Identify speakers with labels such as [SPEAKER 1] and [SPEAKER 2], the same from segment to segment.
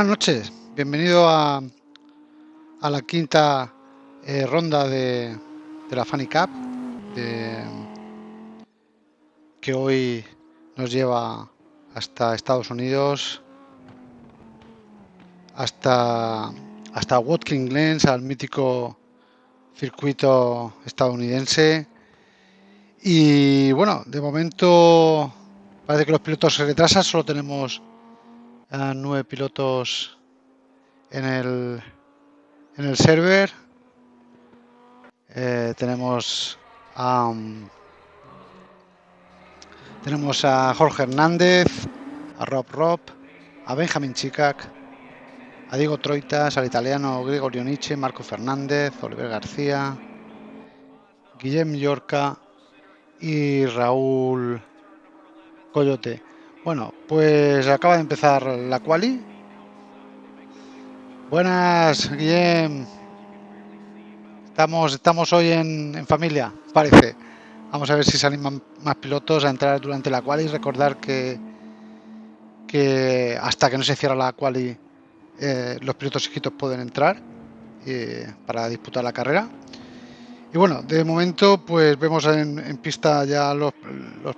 [SPEAKER 1] Buenas noches, bienvenido a, a la quinta eh, ronda de, de, la Funny Cup que hoy nos lleva hasta Estados Unidos, hasta, hasta Watkins Glen, al mítico circuito estadounidense. Y bueno, de momento parece que los pilotos se retrasan, solo tenemos nueve pilotos en el, en el server. Eh, tenemos a, um, tenemos a Jorge Hernández, a Rob Rob, a Benjamin Chicac, a Diego Troitas, al italiano Gregorio Nietzsche, Marco Fernández, Oliver García, Guillem Yorca y Raúl Coyote. Bueno, pues acaba de empezar la quali. Buenas, Guillem. Estamos, estamos hoy en, familia, parece. Vamos a ver si salen más, pilotos a entrar durante la quali. Recordar que, que hasta que no se cierra la quali, eh, los pilotos inscritos pueden entrar eh, para disputar la carrera. Y bueno, de momento pues vemos en, pista ya los,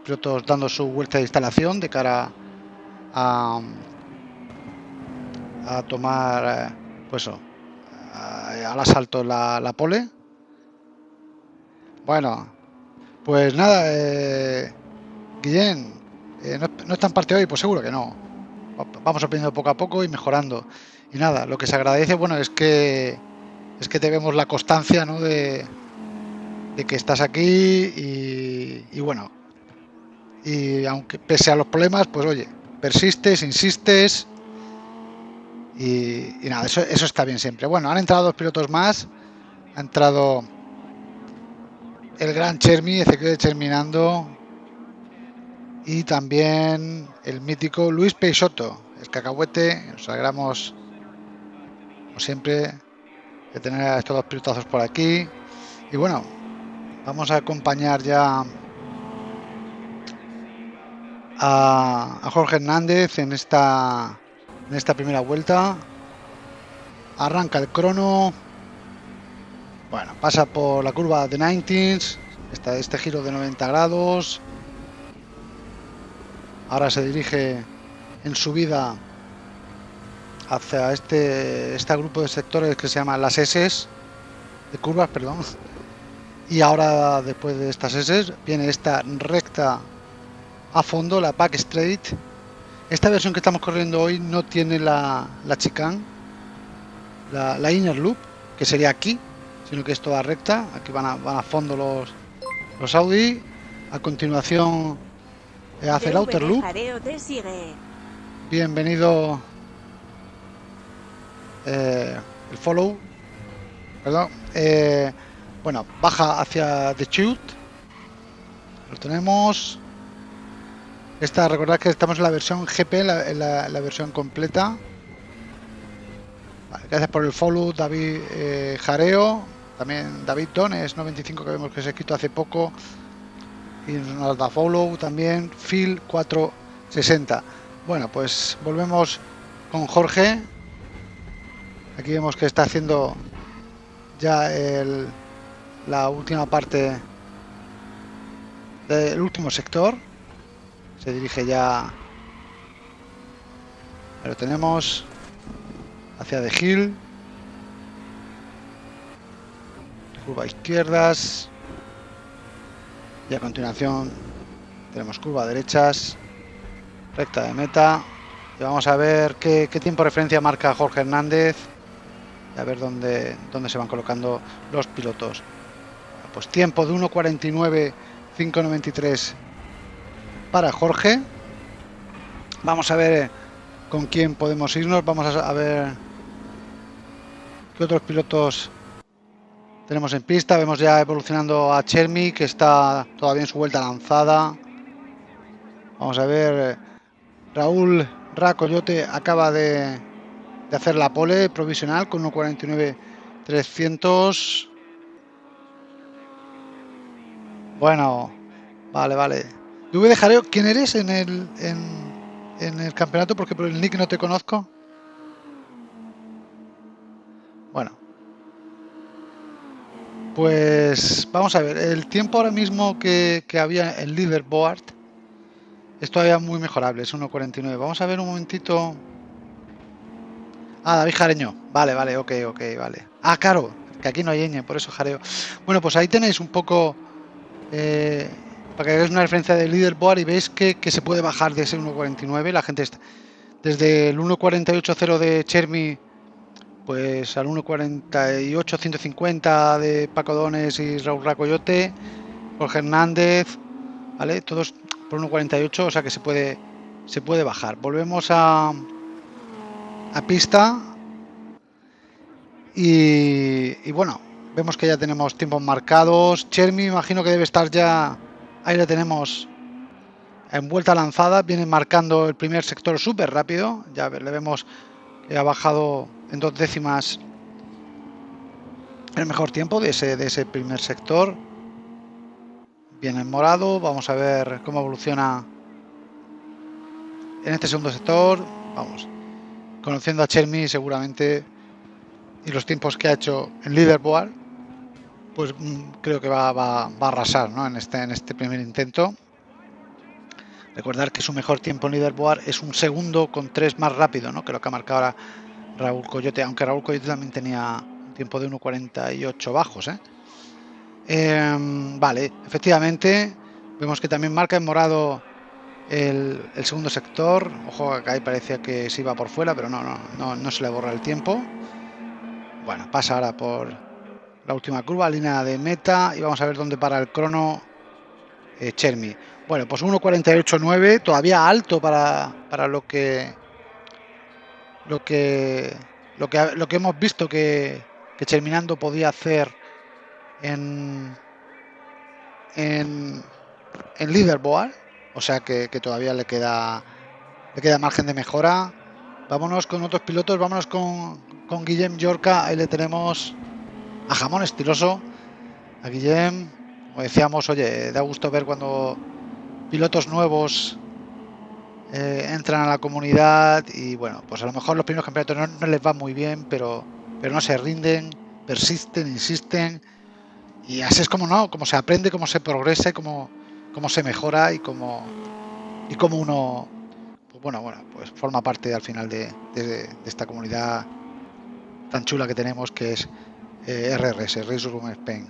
[SPEAKER 1] pilotos dando su vuelta de instalación de cara a, a tomar eh, pues al asalto la, pole. Bueno, pues nada, eh, Guillén, eh, no, no, está en parte hoy, pues seguro que no. Vamos aprendiendo poco a poco y mejorando. Y nada, lo que se agradece, bueno, es que es que tenemos la constancia, ¿no? De, de que estás aquí y, bueno, y aunque pese a los problemas, pues oye, persistes, insistes y, nada, eso, eso está bien siempre. Bueno, han entrado dos pilotos más, ha entrado el gran Chermi, Ezequiel Cherminando y también el mítico Luis Peixoto, el cacahuete, nos alegramos como siempre de tener a estos dos pilotazos por aquí y bueno, Vamos a acompañar ya a, Jorge Hernández en esta, en esta primera vuelta. Arranca el crono. Bueno, pasa por la curva de 90s. Está este giro de 90 grados. Ahora se dirige en subida hacia este, este grupo de sectores que se llama las S de curvas, perdón y ahora después de estas S viene esta recta a fondo, la Back Straight. Esta versión que estamos corriendo hoy no tiene la, la chicane, la, inner loop, que sería aquí, sino que es toda recta. Aquí van a, van a fondo los, los Audi. A continuación eh, hace el outer loop. Bienvenido eh, el follow. Perdón. Eh, bueno, baja hacia The Chute. Lo tenemos. Esta, recordad que estamos en la versión GP, la, la, versión completa. gracias por el follow, David eh, Jareo. También David Dones 95 que vemos que se ha escrito hace poco. Y nos da follow también. Phil 460. Bueno, pues volvemos con Jorge. Aquí vemos que está haciendo ya el, la última parte del último sector. Se dirige ya, lo tenemos, hacia de Hill. Curva izquierdas. Y a continuación tenemos curva derechas. Recta de meta. Y vamos a ver qué, qué tiempo de referencia marca Jorge Hernández. Y a ver dónde, dónde se van colocando los pilotos. Pues tiempo de 1.49, 5.93 para Jorge. Vamos a ver con quién podemos irnos. Vamos a ver qué otros pilotos tenemos en pista. Vemos ya evolucionando a Chermi, que está todavía en su vuelta lanzada. Vamos a ver. Raúl Racoyote acaba de, de hacer la pole provisional con 1.49 Bueno, vale, vale. Yo dejaré, ¿quién eres en el, en, el campeonato? Porque por el nick no te conozco. Bueno. Pues vamos a ver, el tiempo ahora mismo que, que había en leaderboard es todavía muy mejorable, es 1.49. Vamos a ver un momentito. Ah, David Jareño. Vale, vale, ok, ok, vale. Ah, claro, que aquí no hay ñ, por eso jareo. Bueno, pues ahí tenéis un poco... Eh, para que hagáis una referencia del leaderboard y veis que, que se puede bajar de ese 1.49. La gente está... Desde el 1.48.0 de Chermi pues al 1.48 150 de Paco Dones y Raúl Racoyote, Jorge Hernández, ¿vale? Todos por 1.48, o sea que se puede se puede bajar. Volvemos a a pista y bueno, vemos que ya tenemos tiempos marcados. Chermi imagino que debe estar ya ahí le tenemos en vuelta lanzada, viene marcando el primer sector súper rápido, ya le vemos que ha bajado en dos décimas el mejor tiempo de ese, de ese primer sector. Bien en morado, vamos a ver cómo evoluciona en este segundo sector. Vamos, conociendo a Chermi seguramente y los tiempos que ha hecho en leaderboard, pues mm, creo que va, a arrasar ¿no? en, este, en este primer intento. Recordar que su mejor tiempo en leaderboard es un segundo con tres más rápido ¿no? que lo que ha marcado ahora Raúl Coyote, aunque Raúl Coyote también tenía un tiempo de 1.48 bajos. ¿eh? Eh, vale, efectivamente, vemos que también marca en morado el, el, segundo sector. Ojo, acá ahí parecía que se iba por fuera, pero no, no, no, no se le borra el tiempo. Bueno, pasa ahora por la última curva, línea de meta, y vamos a ver dónde para el crono eh, Chermi. Bueno, pues 1.48.9, todavía alto para, para lo que lo que lo que lo que hemos visto que, que Terminando podía hacer en en, en leaderboard, o sea que, que, todavía le queda le queda margen de mejora. Vámonos con otros pilotos, vámonos con, con Guillem Yorca, ahí le tenemos a Jamón Estiloso, a Guillem, como decíamos, oye, da gusto ver cuando pilotos nuevos eh, entran a la comunidad y bueno, pues a lo mejor los primeros campeonatos no, les va muy bien, pero, pero no se rinden, persisten, insisten. Y así es como no, como se aprende, cómo se progresa, cómo se mejora y cómo, y cómo uno, pues bueno, bueno, pues forma parte al final de, de, de esta comunidad tan chula que tenemos que es eh, RRS, Race Room Spain.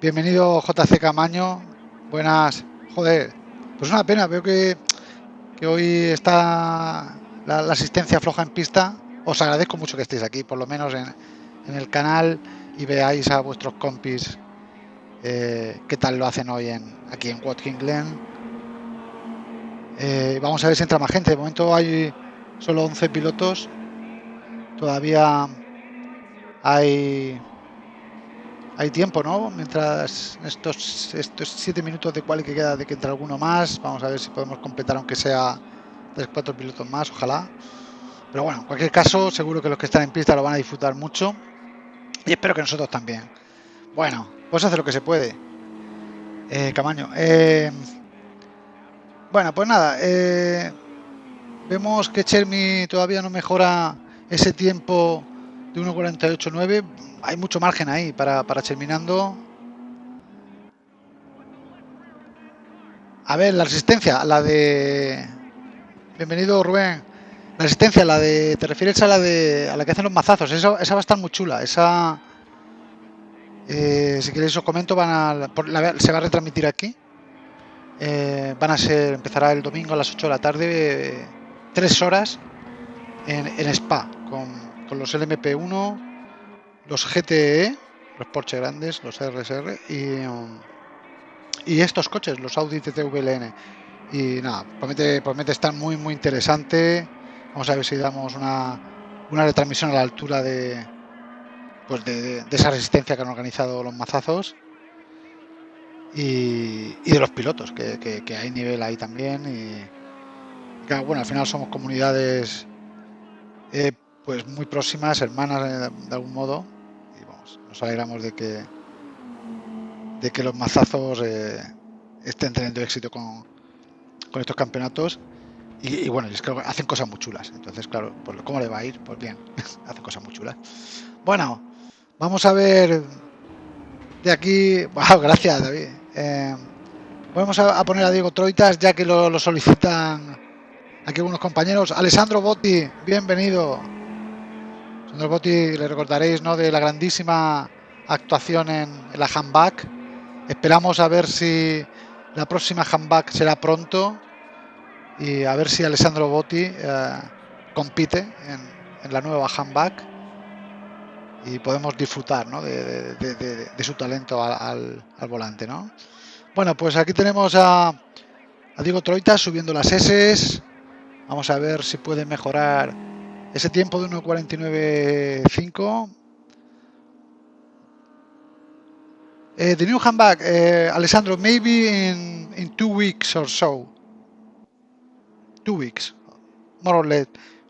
[SPEAKER 1] Bienvenido JC Camaño, buenas, joder, pues una pena, veo que, que hoy está la, asistencia floja en pista. Os agradezco mucho que estéis aquí, por lo menos en, en el canal, y veáis a vuestros compis eh, qué tal lo hacen hoy en, aquí en Watkins Glen. Eh, vamos a ver si entra más gente. De momento hay solo 11 pilotos. Todavía hay hay tiempo, ¿no? Mientras estos estos siete minutos de cual que queda de que entre alguno más, vamos a ver si podemos completar aunque sea tres cuatro pilotos más, ojalá. Pero bueno, en cualquier caso, seguro que los que están en pista lo van a disfrutar mucho y espero que nosotros también. Bueno, pues hace lo que se puede. Eh, Camaño. Eh, bueno, pues nada. Eh, vemos que Chermi todavía no mejora ese tiempo de 1.48.9 hay mucho margen ahí para, para Terminando. A ver, la resistencia, la de... Bienvenido Rubén. La resistencia, la de... ¿Te refieres a la de... a la que hacen los mazazos? Esa, esa va a estar muy chula. Esa... Eh, si queréis os comento, van a, se va a retransmitir aquí. Eh, van a ser, empezará el domingo a las 8 de la tarde, eh, tres horas en, en Spa, con, con los LMP1, los GTE, los Porsche grandes, los RSR y, um, y estos coches, los Audi TT VLN. Y nada, promete, promete estar muy, muy interesante. Vamos a ver si damos una, una retransmisión a la altura de, pues de, de, esa resistencia que han organizado los mazazos. Y, y de los pilotos, que, que, hay nivel ahí también. Y que, bueno, al final somos comunidades eh, pues muy próximas, hermanas de, de algún modo nos alegramos de que de que los mazazos eh, estén teniendo éxito con, con estos campeonatos y, bueno, es que hacen cosas muy chulas entonces claro, pues, ¿cómo le va a ir? pues bien, hacen cosas muy chulas bueno, Vamos a ver de aquí. Wow, gracias, David. Eh, vamos a, poner a Diego Troitas, ya que lo, solicitan aquí algunos compañeros. Alessandro Botti, bienvenido. Alessandro Botti, le recordaréis, ¿no? De la grandísima actuación en, la handback. Esperamos a ver si la próxima handback será pronto y a ver si Alessandro Botti eh, compite en, la nueva handback y podemos disfrutar de, su talento al, volante. ¿no? Bueno, pues aquí tenemos a, a Diego Troita subiendo las S. Vamos a ver si puede mejorar ese tiempo de 1.49.5 Uh, the new handbag, uh, Alessandro, maybe in, in two weeks or so. Two weeks, more or less.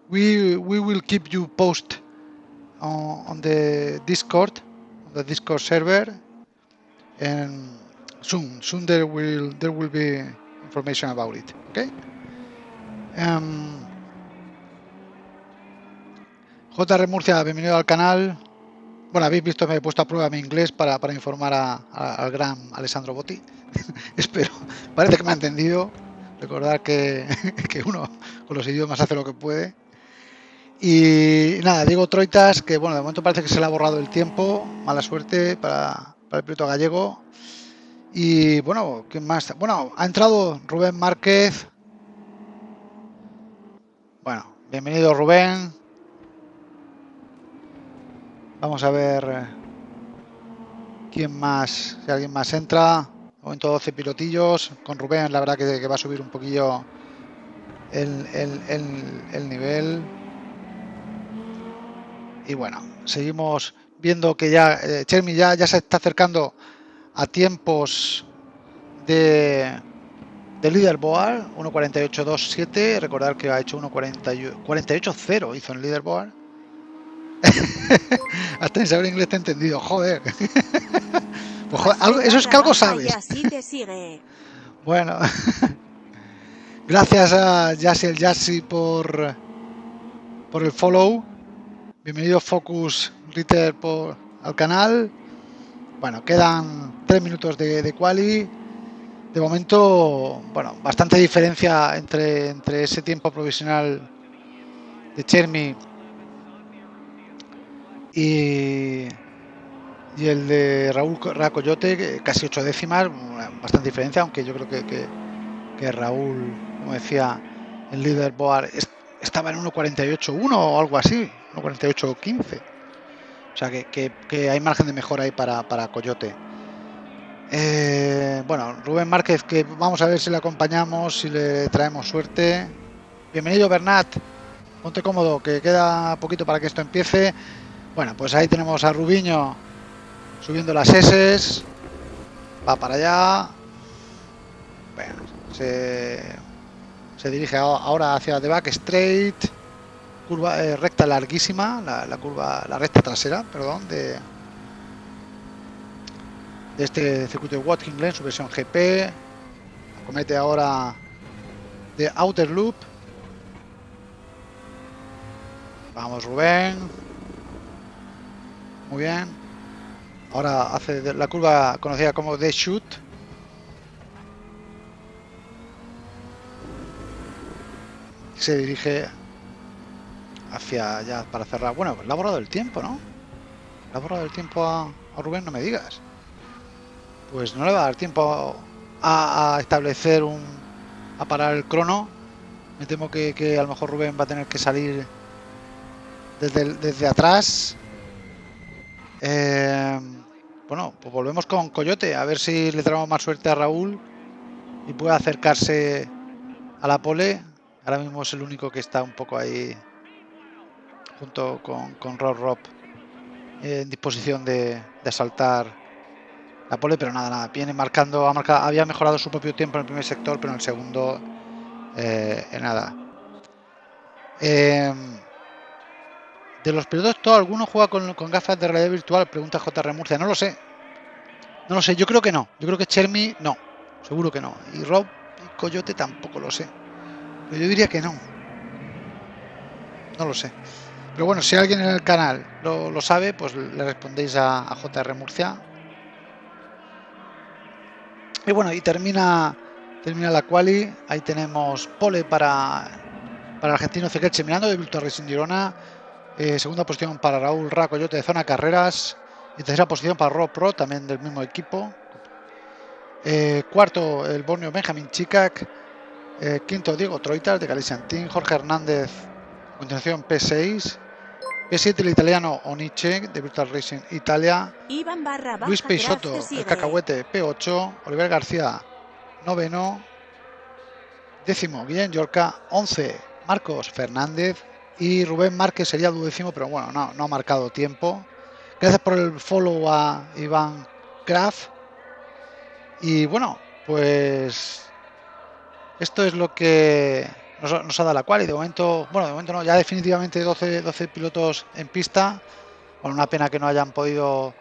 [SPEAKER 1] We we will keep you post on, on the Discord, the Discord server, and soon, soon there will there will be information about it. Okay. Um, JR Murcia, bienvenido al canal. Bueno, habéis visto, me he puesto a prueba mi inglés para, informar al gran Alessandro Botti. Espero. Parece que me ha entendido. Recordar que, uno con los idiomas hace lo que puede. Y nada, digo Troitas, que bueno, de momento parece que se le ha borrado el tiempo. Mala suerte para, para el piloto gallego. Y bueno, ¿quién más? Bueno, ha entrado Rubén Márquez. Bueno, bienvenido Rubén. Vamos a ver eh, quién más, si alguien más entra. Momento 12 pilotillos. Con Rubén, la verdad que, va a subir un poquillo el, nivel. Y bueno, seguimos viendo que ya eh, Chermi ya, ya se está acercando a tiempos de, de leaderboard 1.48.27 recordar que ha hecho 1.48.0 hizo en leaderboard hasta en saber inglés te he entendido, joder. Pues, eso es que algo sabes. bueno, gracias a Yassi el Yassi por, por el follow. Bienvenido Focus Ritter por, al canal. Bueno, quedan tres minutos de, de quali. De momento, bueno, bastante diferencia entre, entre ese tiempo provisional de Chermi y, y el de Raúl Racoyote, casi ocho décimas, bastante diferencia, aunque yo creo que, que, Raúl, como decía, el líder Boar estaba en 1.48.1 o algo así, 1.48.15. O sea que, que, hay margen de mejora ahí para, para Coyote. Eh, bueno, Rubén Márquez, que vamos a ver si le acompañamos, si le traemos suerte. Bienvenido Bernat, ponte cómodo, que queda poquito para que esto empiece. Bueno, pues ahí tenemos a Rubiño subiendo las S. Va para allá. Bueno, se, dirige ahora hacia The Back Straight. Curva eh, recta larguísima, la, curva, la recta trasera, perdón, de, de este circuito de Watkins Glen, su versión GP. Comete ahora de Outer Loop. Vamos Rubén. Muy bien. Ahora hace la curva conocida como The Shoot. Se dirige hacia allá para cerrar. Bueno, le ha borrado el tiempo, ¿no? Le ha borrado el tiempo a, Rubén, no me digas. Pues no le va a dar tiempo a, establecer un... a parar el crono. Me temo que, que, a lo mejor Rubén va a tener que salir desde, desde atrás eh, bueno, pues volvemos con Coyote, a ver si le traemos más suerte a Raúl y puede acercarse a la pole. Ahora mismo es el único que está un poco ahí junto con, con Rob Rob en disposición de, asaltar la pole, pero nada, nada, viene marcando, había mejorado su propio tiempo en el primer sector, pero en el segundo eh, nada. Eh, de los ¿todo alguno juega con, gafas de realidad virtual? Pregunta JR Murcia. No lo sé. No lo sé. Yo creo que no. Yo creo que Chermi no. Seguro que no. Y Rob y Coyote tampoco lo sé. Pero yo diría que no. No lo sé. Pero bueno, si alguien en el canal lo, sabe, pues le respondéis a, JR Murcia. Y bueno, y termina, termina la quali. Ahí tenemos pole para, para el argentino Cequeche mirando de Virtual Racing Girona. Eh, segunda posición para Raúl Racoyote de Zona Carreras. Y tercera posición para Rob Pro, también del mismo equipo. Eh, cuarto, el Borneo Benjamin Chicac. Eh, quinto, Diego Troitas de Galicia Jorge Hernández, a continuación P6. P7 el italiano Oniche de Virtual Racing Italia. Luis Peixoto, el cacahuete P8. Oliver García, noveno. Décimo, Guillén Yorca, 11. Marcos Fernández. Y Rubén Márquez sería duodécimo, pero bueno, no, ha marcado tiempo. Gracias por el follow a Iván Graf. Y bueno, pues esto es lo que nos, ha dado la cual y de momento, bueno, de momento no, ya definitivamente 12, 12 pilotos en pista, con una pena que no hayan podido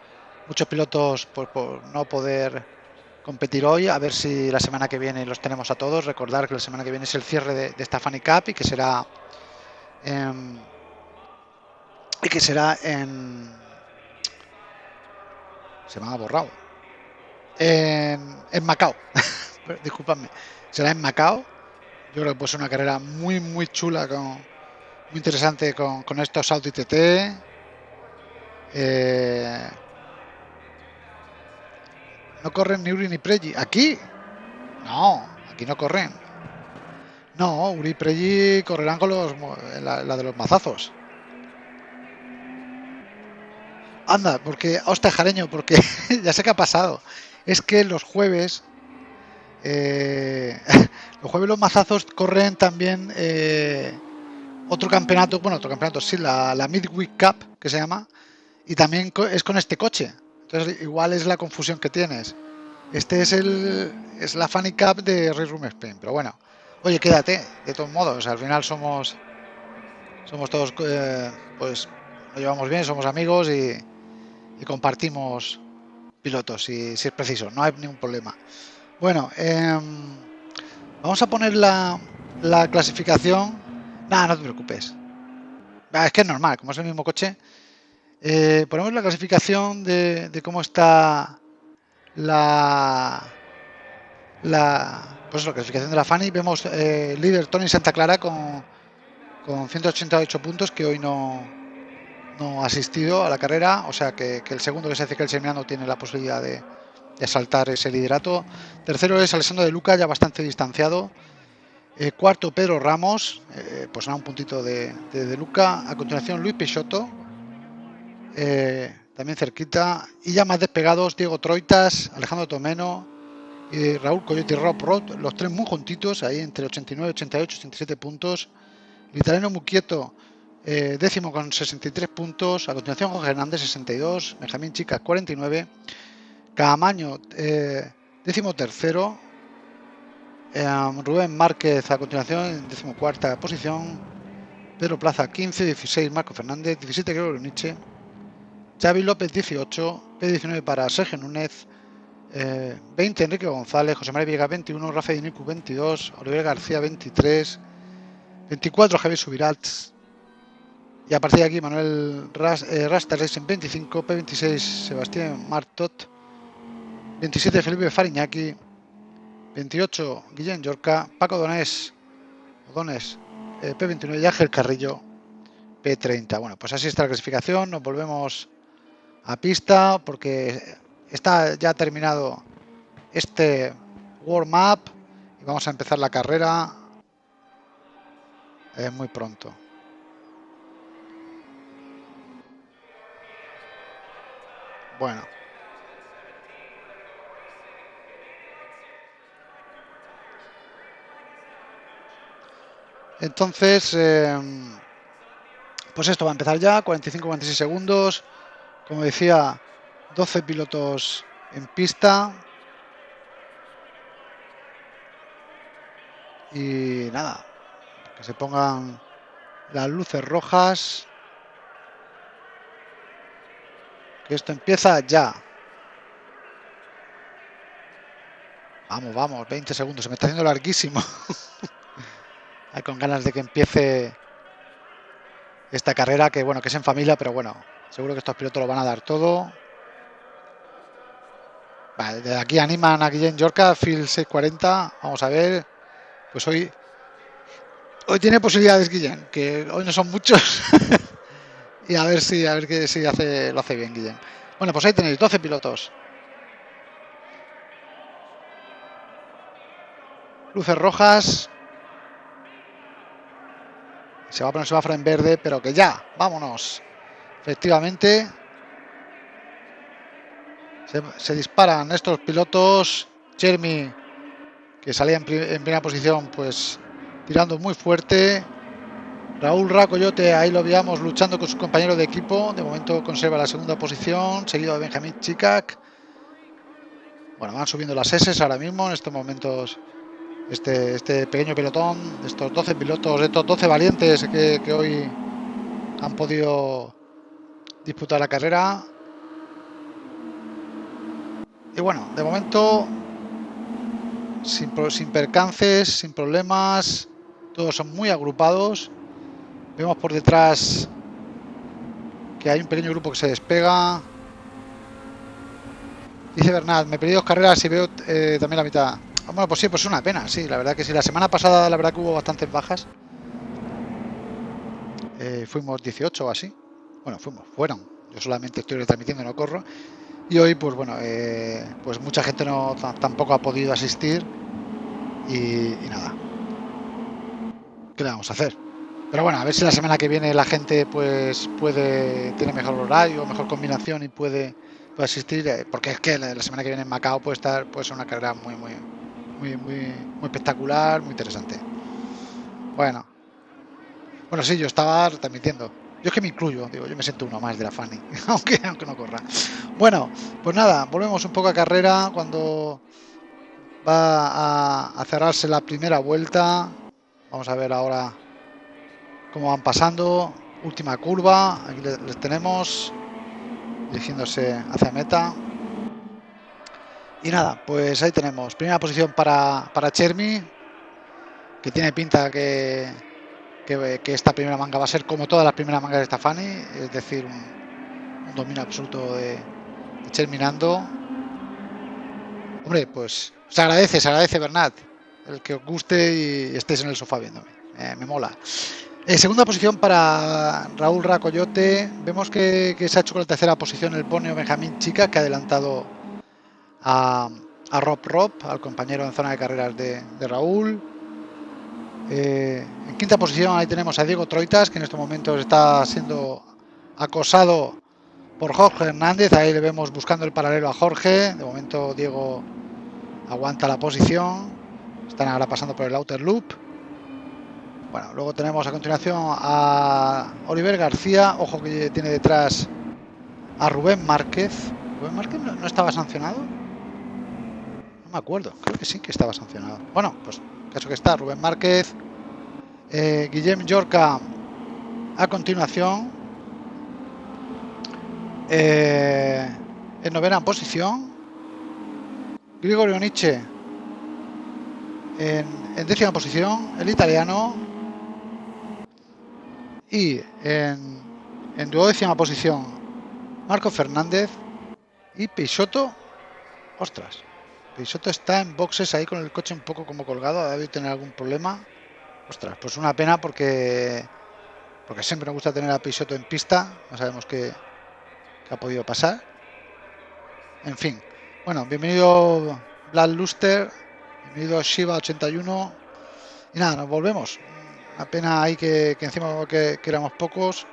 [SPEAKER 1] muchos pilotos por, no poder competir hoy, a ver si la semana que viene los tenemos a todos, recordar que la semana que viene es el cierre de, esta Fanny Cup y que será y que será en se me ha borrado en, Macao disculpadme será en Macao yo creo que puede ser una carrera muy, muy chula, con, muy interesante con, estos Audi TT. Eh, no corren ni Uri ni Pregi. ¿Aquí? No, aquí no corren. No, Uri y Pregi correrán con los, la, de los mazazos. Anda, porque, hostia, jareño, porque ya sé qué ha pasado. Es que los jueves eh, los jueves los mazazos corren también eh, otro campeonato, bueno, otro campeonato, sí, la, Midweek Cup, que se llama, y también es con este coche. Entonces, igual es la confusión que tienes. Este es el es la Funny Cup de Race Room Spain, pero bueno, oye, quédate, de todos modos, al final somos somos todos, eh, pues, nos llevamos bien, somos amigos y, compartimos pilotos si, es preciso, no hay ningún problema. Bueno, em, vamos a poner la, clasificación. Nada, no te preocupes. Es que es normal, como es el mismo coche. Eh, ponemos la clasificación de, cómo está la, la, pues la clasificación de la Fanny. Vemos eh, líder Tony Santa Clara con, con 188 puntos, que hoy no, no ha asistido a la carrera. O sea que, el segundo que se hace que el Semiano tiene la posibilidad de, de asaltar ese liderato. Tercero es Alessandro de Luca, ya bastante distanciado. Eh, cuarto, Pedro Ramos, eh, pues a un puntito de, de, Luca. A continuación, Luis Peixoto, eh, también cerquita. Y ya más despegados, Diego Troitas, Alejandro Tomeno y Raúl Coyote y Rob Roth, los tres muy juntitos, ahí entre 89, 88, 87 puntos. El italiano Muquieto, décimo con 63 puntos. A continuación, Jorge Hernández, 62. Benjamín Chica, 49. Camaño, eh, décimo tercero. Em, Rubén Márquez a continuación en decimocuarta posición. Pedro Plaza 15, 16 Marco Fernández, 17 Gregorio Nietzsche. Xavi López 18, P19 para Sergio Núñez, 20 eh, Enrique González, José María Viega 21, Rafael Dinicu 22, Oliver García 23, 24 Javier Subirats. Y a partir de aquí Manuel Ras, eh, Rasta Racing 25, P26 Sebastián Martot, 27 Felipe Fariñaki, 28 Guillén Yorca, Paco Donés, Donés eh, P29 y Ángel Carrillo, P30. Bueno, pues así está la clasificación, nos volvemos a pista porque está ya terminado este warm-up y vamos a empezar la carrera eh, muy pronto. Bueno. Entonces, em, pues esto va a empezar ya, 45-46 segundos. Como decía, 12 pilotos en pista. Y nada, que se pongan las luces rojas. Que esto empieza ya. Vamos, vamos, 20 segundos, se me está haciendo larguísimo. con ganas de que empiece esta carrera, que bueno, que es en familia, pero bueno, seguro que estos pilotos lo van a dar todo. Vale, de aquí animan a Guillén Yorca, Phil 640. Vamos a ver. Pues hoy. Hoy tiene posibilidades, Guillén, que hoy no son muchos. y a ver si, a ver que si hace, lo hace bien, Guillén. Bueno, pues ahí tenéis 12 pilotos. Luces rojas. Se va a poner semáforo en verde, pero que ya, vámonos. Efectivamente. Se, disparan estos pilotos. Jeremy, que salía en, primera posición, pues tirando muy fuerte. Raúl Racoyote, ahí lo veíamos luchando con su compañero de equipo. De momento conserva la segunda posición, seguido de Benjamín Chicac. Bueno, van subiendo las S ahora mismo en estos momentos este, este pequeño pelotón, estos 12 pilotos, estos 12 valientes que, hoy han podido disputar la carrera. Y bueno, de momento, sin, sin percances, sin problemas, todos son muy agrupados. Vemos por detrás que hay un pequeño grupo que se despega. Dice Bernat, me pedí dos carreras y veo eh, también la mitad. Bueno, pues sí, pues es una pena, sí, la verdad que sí. La semana pasada, la verdad que hubo bastantes bajas. Eh, fuimos 18 o así. Bueno, fuimos, fueron. Yo solamente estoy retransmitiendo, no corro. Y hoy, pues bueno, eh, pues mucha gente no tampoco ha podido asistir. Y, nada. ¿Qué le vamos a hacer? Pero bueno, a ver si la semana que viene la gente pues puede tener mejor horario, mejor combinación y puede, asistir. Eh, porque es que la, semana que viene en Macao puede estar, puede una carrera muy, muy, muy, muy, espectacular, muy interesante. Bueno. Bueno, sí, yo estaba transmitiendo. Yo es que me incluyo, digo, yo me siento uno más de la Fanny, aunque, aunque no corra. Bueno, pues nada, volvemos un poco a carrera cuando va a, cerrarse la primera vuelta. Vamos a ver ahora cómo van pasando. Última curva, aquí les tenemos dirigiéndose hacia meta. Y nada, pues ahí tenemos. Primera posición para, para Chermi, que tiene pinta que, que, esta primera manga va a ser como todas las primeras mangas de Stefani, es decir, un, dominio absoluto de, Cherminando. Hombre, pues se agradece, se agradece Bernat, el que os guste y estéis en el sofá viéndome. Eh, me mola. Eh, segunda posición para Raúl Racoyote. Vemos que, se ha hecho con la tercera posición el ponio Benjamín Chica, que ha adelantado a, Rob Rob, al compañero en zona de carreras de, Raúl. Eh, en quinta posición ahí tenemos a Diego Troitas, que en estos momentos está siendo acosado por Jorge Hernández. Ahí le vemos buscando el paralelo a Jorge. De momento Diego aguanta la posición. Están ahora pasando por el outer loop. Bueno, luego tenemos a continuación a Oliver García. Ojo que tiene detrás a Rubén Márquez. ¿Rubén Márquez no estaba sancionado? me acuerdo, creo que sí que estaba sancionado. Bueno, pues caso que está, Rubén Márquez, eh, Guillem Yorca a continuación. Eh, en novena posición. Grigorio Nietzsche en, en, décima posición, el italiano. Y en, en duodécima posición, Marco Fernández. Y Peixoto, ostras, Peixoto está en boxes ahí con el coche un poco como colgado, debe tener algún problema. Ostras, pues una pena porque porque siempre me gusta tener a Peixoto en pista, no sabemos qué, ha podido pasar. En fin, bueno, bienvenido Vlad Luster, bienvenido Shiva81 y nada, nos volvemos. Una pena ahí que, encima que, éramos pocos.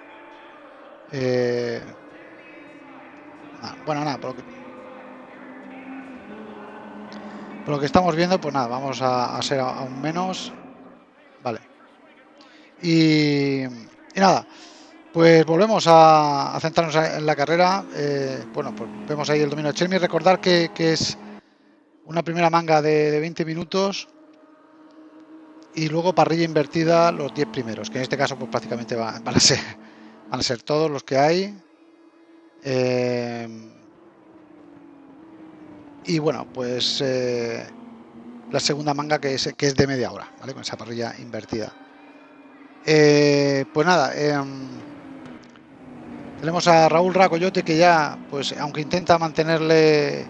[SPEAKER 1] Eh, bueno, nada, porque lo que estamos viendo, pues nada, vamos a, ser aún menos. Vale. Y, nada, pues volvemos a, centrarnos en la carrera. Eh, bueno, pues vemos ahí el dominio de Chermi. Recordar que, es una primera manga de, 20 minutos y luego parrilla invertida los 10 primeros, que en este caso pues prácticamente van, a, ser, van a ser todos los que hay. Eh, y bueno, pues eh, la segunda manga que es, que es de media hora, ¿vale? Con esa parrilla invertida. Eh, pues nada, em, Tenemos a Raúl Racoyote que ya, pues aunque intenta mantenerle,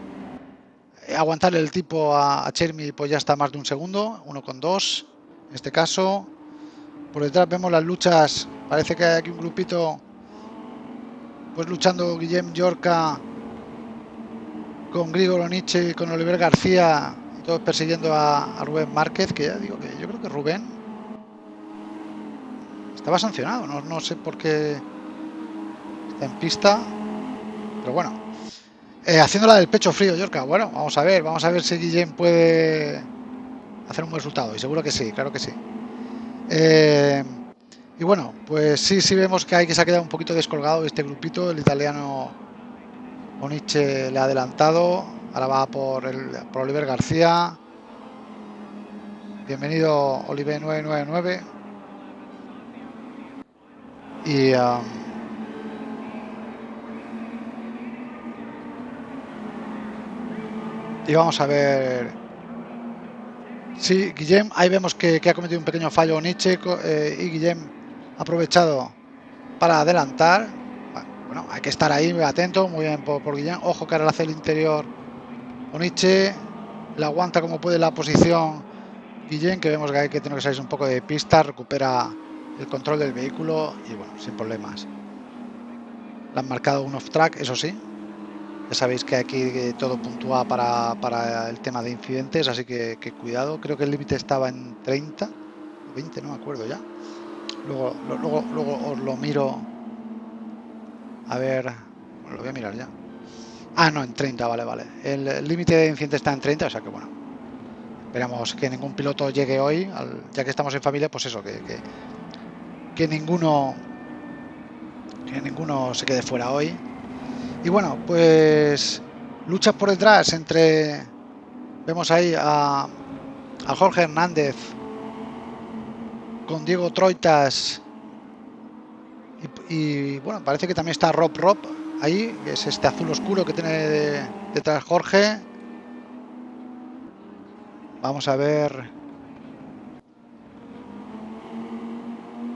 [SPEAKER 1] aguantarle el tipo a, a Chermi, pues ya está más de un segundo, uno con dos, en este caso. Por detrás vemos las luchas, parece que hay aquí un grupito, pues luchando Guillem Yorca con Grigor Nietzsche con Oliver García, todos persiguiendo a, Rubén Márquez, que ya digo que yo creo que Rubén estaba sancionado, no, no sé por qué en pista. Pero bueno. Eh, haciéndola del pecho frío, Yorka. Bueno, vamos a ver, vamos a ver si Guillén puede hacer un buen resultado. Y seguro que sí, claro que sí. Eh, y bueno, pues sí, sí vemos que hay que se ha quedado un poquito descolgado este grupito. El italiano Oniche le ha adelantado. Ahora va por, el, por Oliver García. Bienvenido Oliver 999. Y... Um, y vamos a ver sí, Guillem, ahí vemos que, que, ha cometido un pequeño fallo Nietzsche eh, y Guillem ha aprovechado para adelantar bueno, hay que estar ahí atento, muy bien por, por ojo que ahora hace el interior Oniche, la aguanta como puede la posición Guillem, que vemos que hay que tener que salir un poco de pista, recupera el control del vehículo y bueno, sin problemas. Le han marcado un off track, eso sí, ya sabéis que aquí todo puntúa para, para el tema de incidentes, así que, que cuidado. Creo que el límite estaba en 30, 20, no me acuerdo ya. Luego, luego, luego os lo miro. A ver, lo voy a mirar ya. Ah, no, en 30, vale, vale. El límite de incidentes está en 30, o sea que bueno. Esperamos que ningún piloto llegue hoy, ya que estamos en familia, pues eso, que, que, que ninguno que ninguno se quede fuera hoy y bueno, pues luchas por detrás entre, vemos ahí a, a Jorge Hernández con Diego Troitas y, bueno, parece que también está Rob Rob ahí, que es este azul oscuro que tiene de, detrás Jorge. Vamos a ver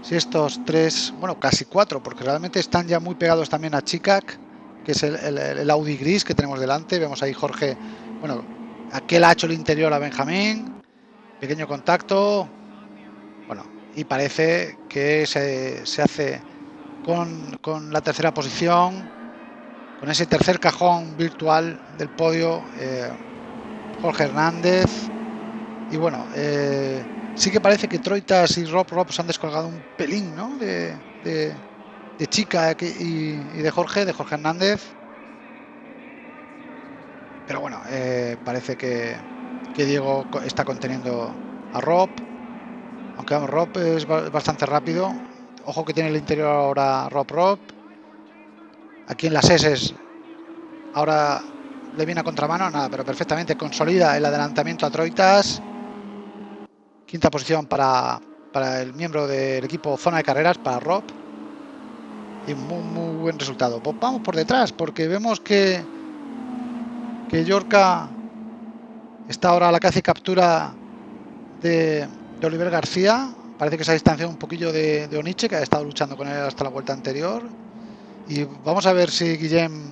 [SPEAKER 1] si estos tres, bueno, casi cuatro, porque realmente están ya muy pegados también a Chicac que es el, el, el, Audi gris que tenemos delante. Vemos ahí Jorge, bueno, aquel ha hecho el interior a Benjamín, pequeño contacto, bueno, y parece que se, se hace con, con, la tercera posición, con ese tercer cajón virtual del podio, eh, Jorge Hernández. Y bueno, eh, sí que parece que Troitas y Rob Rob se han descolgado un pelín, ¿no? De, de, Chica y, y, de Jorge, de Jorge Hernández. Pero bueno, eh, parece que, que, Diego está conteniendo a Rob. Aunque Rob es bastante rápido. Ojo que tiene el interior ahora Rob Rob. Aquí en las S ahora le viene a contramano, nada, pero perfectamente consolida el adelantamiento a Troitas. Quinta posición para, para el miembro del equipo Zona de Carreras, para Rob y muy, muy buen resultado. Pues vamos por detrás porque vemos que que Yorca está ahora la y captura de, de, Oliver García. Parece que se ha distanciado un poquillo de, Oniche, que ha estado luchando con él hasta la vuelta anterior. Y vamos a ver si Guillem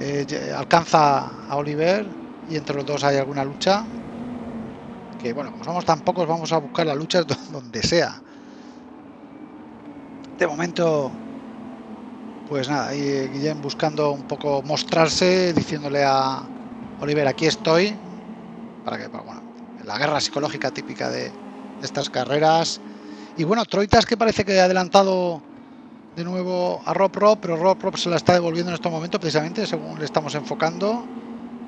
[SPEAKER 1] eh, alcanza a Oliver y entre los dos hay alguna lucha. Que bueno, como somos tan pocos, vamos a buscar las luchas donde sea de momento, pues nada, y Guillem buscando un poco mostrarse, diciéndole a Oliver, aquí estoy, para que, bueno, la guerra psicológica típica de estas carreras. Y bueno, Troitas que parece que ha adelantado de nuevo a Rob Rob, pero Rob Rob se la está devolviendo en estos momentos, precisamente según le estamos enfocando.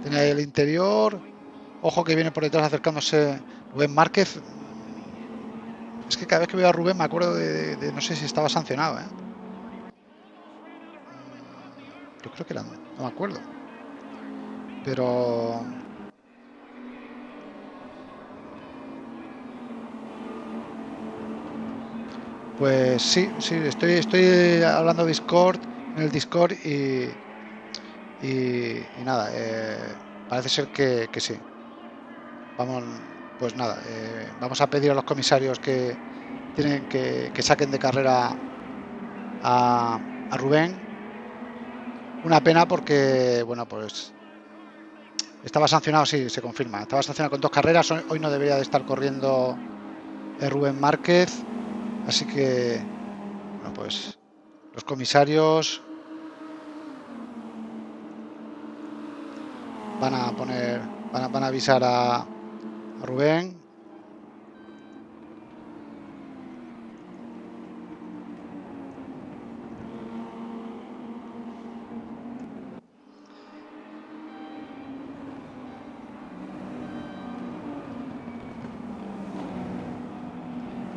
[SPEAKER 1] Tiene ahí el interior. Ojo que viene por detrás acercándose Rubén Márquez. Es que cada vez que veo a Rubén me acuerdo de no sé si estaba sancionado. ¿eh? Yo creo que era, no me acuerdo. Pero... Pues sí, sí, estoy, estoy hablando Discord, en el Discord y, y, nada, eh, parece ser que, que sí. Vamos, pues nada, eh, vamos a pedir a los comisarios que tienen que, que saquen de carrera a, Rubén. Una pena porque, bueno, pues estaba sancionado, sí, se confirma. Estaba sancionado con dos carreras. Hoy no debería de estar corriendo eh, Rubén Márquez. Así que, bueno, pues los comisarios van a poner, van a, avisar a Rubén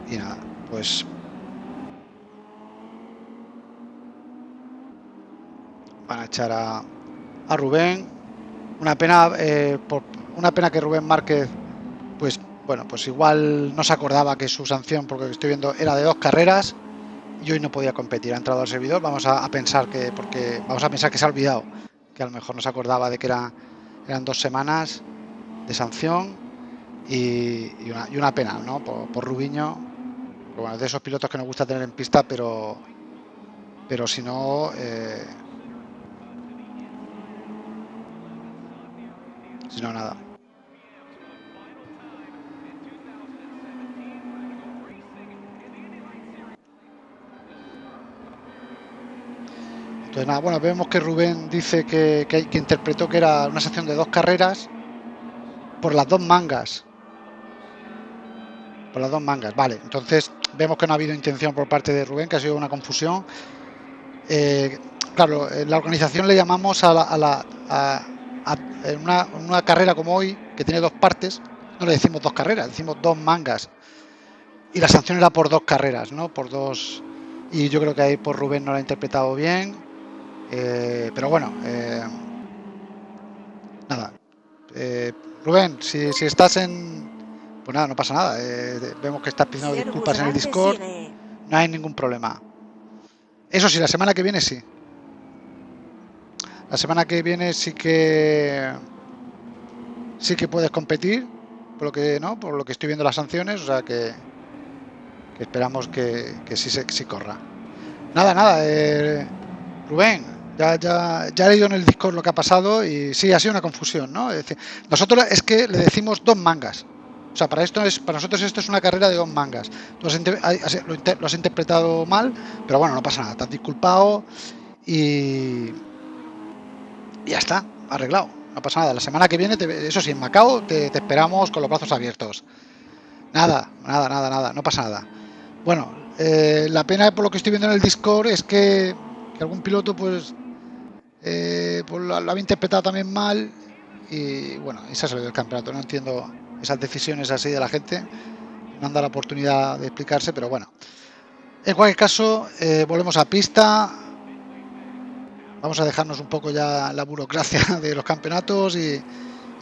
[SPEAKER 1] y nada, pues van a echar a, Rubén. Una pena, eh, por, una pena que Rubén Márquez, pues bueno, pues igual no se acordaba que su sanción, porque estoy viendo, era de dos carreras y hoy no podía competir. Ha entrado al servidor, vamos a, pensar que, porque vamos a pensar que se ha olvidado, que a lo mejor no se acordaba de que era, eran dos semanas de sanción y, una, pena, ¿no? Por Rubiño, bueno, de esos pilotos que nos gusta tener en pista, pero pero si no eh, si no nada Entonces nada, bueno, vemos que Rubén dice que, que, que interpretó que era una sección de dos carreras por las dos mangas. Por las dos mangas, vale. Entonces vemos que no ha habido intención por parte de Rubén, que ha sido una confusión. Eh, claro, en la organización le llamamos a, la, una, carrera como hoy, que tiene dos partes, no le decimos dos carreras, decimos dos mangas. Y la sanción era por dos carreras, ¿no? Por dos. Y yo creo que ahí por Rubén no lo ha interpretado bien. Eh, pero bueno, eh, nada. Rubén, si, si estás en, pues nada, no pasa nada. Eh, vemos que estás pidiendo disculpas en el Discord. No hay ningún problema. Eso sí, la semana que viene sí. La semana que viene sí que sí que puedes competir, por lo que no, por lo que estoy viendo las sanciones, o sea que, esperamos que, sí se sí corra. Nada, nada, eh, Rubén, ya, ya, ya he leído en el Discord lo que ha pasado y sí, ha sido una confusión, ¿no? Es decir, nosotros es que le decimos dos mangas. O sea, para esto es, para nosotros esto es una carrera de dos mangas. Lo has, interpretado mal, pero bueno, no pasa nada. Te has disculpado y, ya está, arreglado. No pasa nada. La semana que viene, eso sí, en Macao te, esperamos con los brazos abiertos. Nada, nada, nada, nada, no pasa nada. Bueno, eh, la pena por lo que estoy viendo en el Discord es que, algún piloto pues, eh, pues lo, lo, había interpretado también mal y bueno, y se ha salido del campeonato. No entiendo esas decisiones así de la gente. No han dado la oportunidad de explicarse, pero bueno. En cualquier caso, eh, volvemos a pista. Vamos a dejarnos un poco ya la burocracia de los campeonatos y,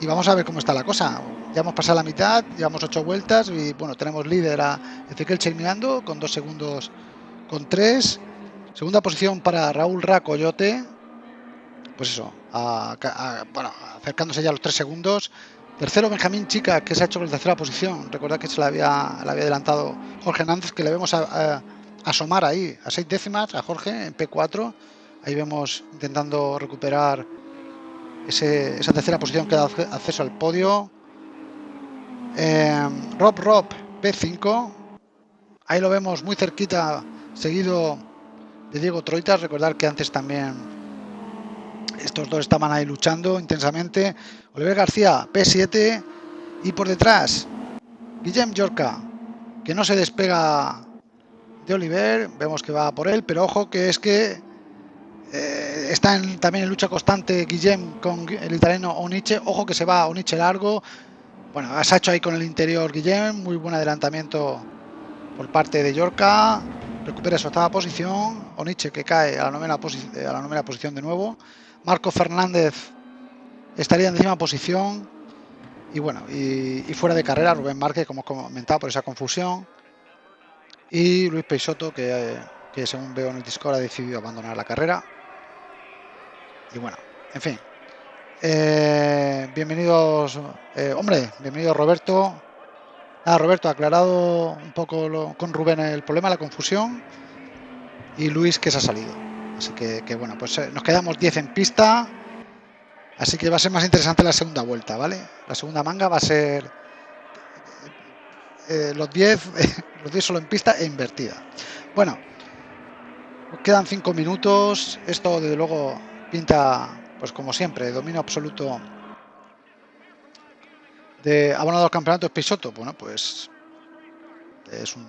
[SPEAKER 1] vamos a ver cómo está la cosa. Ya hemos pasado la mitad, llevamos ocho vueltas y bueno, tenemos líder a Ezequiel Chemirando con dos segundos con tres. Segunda posición para Raúl Racoyote. Pues eso, bueno, acercándose ya a los tres segundos. Tercero, Benjamín Chica, que se ha hecho con la tercera posición. Recordad que se le había, le había adelantado Jorge Hernández, que le vemos a, asomar ahí a seis décimas a Jorge en P4. Ahí vemos intentando recuperar esa tercera posición que da acceso al podio. Em, Rob Rob P5. Ahí lo vemos muy cerquita, seguido de Diego Troitas. Recordar que antes también estos dos estaban ahí luchando intensamente. Oliver García, P7. Y por detrás, Guillem Yorca, que no se despega de Oliver. Vemos que va por él, pero ojo que es que eh, está también en lucha constante Guillem con el italiano Oniche. Ojo que se va Oniche largo. Bueno, ha hecho ahí con el interior Guillem. Muy buen adelantamiento por parte de Yorca. Recupera su octava posición. Oniche que cae a la novena, a la novena posición de nuevo. Marco Fernández estaría en décima posición. Y bueno, y, fuera de carrera, Rubén Márquez, como comentado, por esa confusión. Y Luis Peixoto, que, según veo en el Discord ha decidido abandonar la carrera. Y bueno, en fin. Eh, bienvenidos, eh, hombre, bienvenido Roberto. Ah, Roberto, aclarado un poco con Rubén el problema, la confusión. y Luis que se ha salido. Así que, bueno, pues eh, nos quedamos 10 en pista. Así que va a ser más interesante la segunda vuelta, ¿vale? La segunda manga va a ser eh, los 10 los 10 solo en pista e invertida. Bueno, quedan 5 minutos. Esto desde luego pinta, pues como siempre, dominio absoluto de abonado al campeonato Pisoto. Bueno, pues es un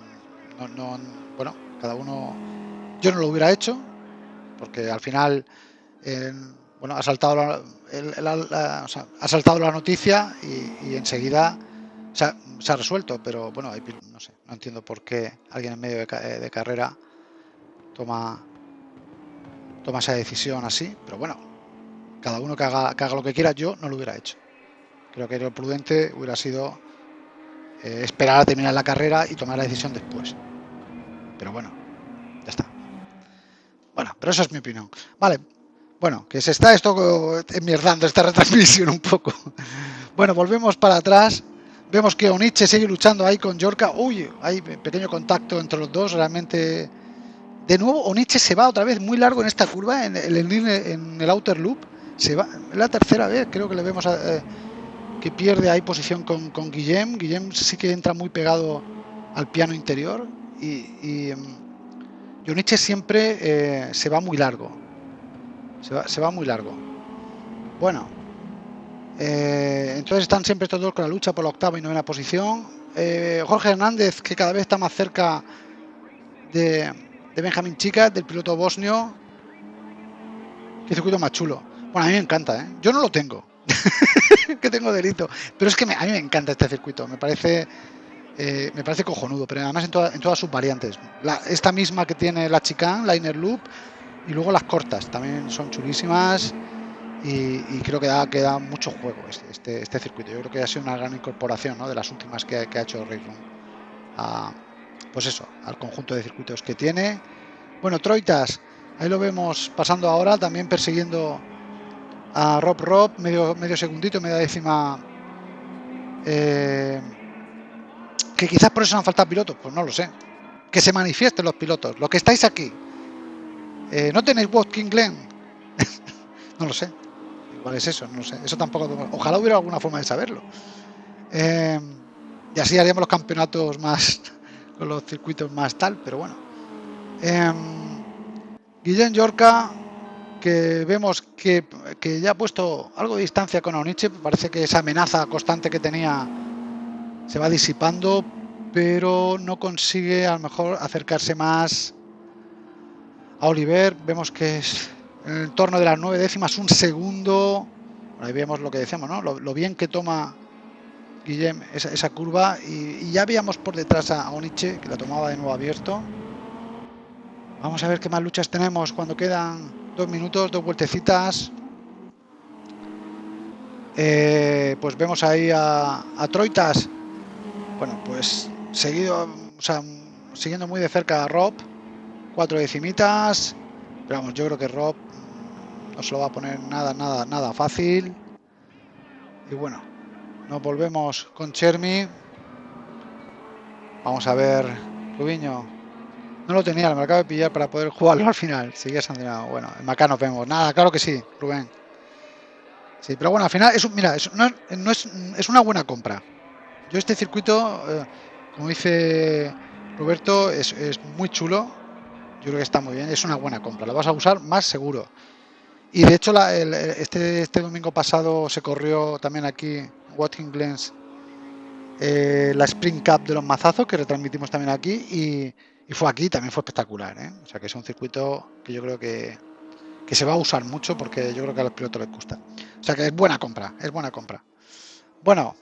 [SPEAKER 1] no, bueno, cada uno yo no lo hubiera hecho porque al final bueno, ha saltado la, ha saltado la noticia y, enseguida se ha, resuelto, pero bueno, no sé, no entiendo por qué alguien en medio de, carrera toma toma esa decisión así, pero bueno, cada uno que haga, haga lo que quiera, yo no lo hubiera hecho. Creo que lo prudente hubiera sido eh, esperar a terminar la carrera y tomar la decisión después. Pero bueno. Bueno, pero eso es mi opinión. Vale, bueno, que se está esto enmierdando esta retransmisión un poco. Bueno, volvemos para atrás. Vemos que Oniche sigue luchando ahí con Yorka. Uy, hay pequeño contacto entre los dos. Realmente, de nuevo, Oniche se va otra vez muy largo en esta curva, en el, en el outer loop. Se va, la tercera vez, creo que le vemos eh, que pierde ahí posición con, con Guillem. Guillem sí que entra muy pegado al piano interior. Y, y em, siempre eh, se va muy largo. Se va, muy largo. Bueno. Eh, entonces están siempre estos dos con la lucha por la octava y novena posición. Eh, Jorge Hernández, que cada vez está más cerca de, de Benjamín Chica, del piloto bosnio. Qué circuito más chulo. Bueno, a mí me encanta, ¿eh? Yo no lo tengo. que tengo delito. Pero es que a mí me encanta este circuito. Me parece me parece cojonudo, pero además en, en todas sus variantes. esta misma que tiene la Chicane, la Inner Loop, y luego las cortas también son chulísimas y, creo que da, que mucho juego este, este, este, circuito. Yo creo que ha sido una gran incorporación de las últimas que, ha hecho Ray pues eso, al conjunto de circuitos que tiene. Bueno, Troitas, ahí lo vemos pasando ahora, también persiguiendo a Rob Rob, medio, medio segundito, media décima. Eh, que quizás por eso han faltado pilotos, pues no lo sé. Que se manifiesten los pilotos, los que estáis aquí, eh, ¿No tenéis Walking Glen? no lo sé. Igual es eso, no sé. Eso tampoco. Ojalá hubiera alguna forma de saberlo. Eh, y así haríamos los campeonatos más. con los circuitos más tal, pero bueno. Eh, Guillén Yorca, que vemos que, ya ha puesto algo de distancia con Oniche. Parece que esa amenaza constante que tenía se va disipando, pero no consigue a lo mejor acercarse más a Oliver. Vemos que es en el torno de las nueve décimas, un segundo. Ahí vemos lo que decíamos, ¿no? Lo, bien que toma Guillem esa, curva. Y, ya veíamos por detrás a Oniche, que la tomaba de nuevo abierto. Vamos a ver qué más luchas tenemos cuando quedan dos minutos, dos vueltecitas. Eh, pues vemos ahí a, a, Troitas. Bueno, pues seguido, o sea, siguiendo muy de cerca a Rob cuatro decimitas. Pero vamos, yo creo que Rob no se lo va a poner nada, nada, nada fácil. Y bueno, nos volvemos con Chermi. Vamos a ver, Rubiño. No lo tenía, me acabo de pillar para poder jugarlo al final. Sigue sancionado. Bueno, en nos vemos. Nada, claro que sí, Rubén. Sí, pero bueno, al final, es, mira, es, no, es, es, una buena compra. Yo este circuito, eh, como dice Roberto, es, es muy chulo yo creo que está muy bien, es una buena compra, la vas a usar más seguro. Y de hecho, este, este domingo pasado se corrió también aquí en Watkins Glens eh, la Spring Cup de los mazazos que retransmitimos también aquí y, fue aquí, también fue espectacular. ¿eh? O sea que es un circuito que yo creo que, que se va a usar mucho porque yo creo que a los pilotos les gusta. O sea que es buena compra, es buena compra. Bueno,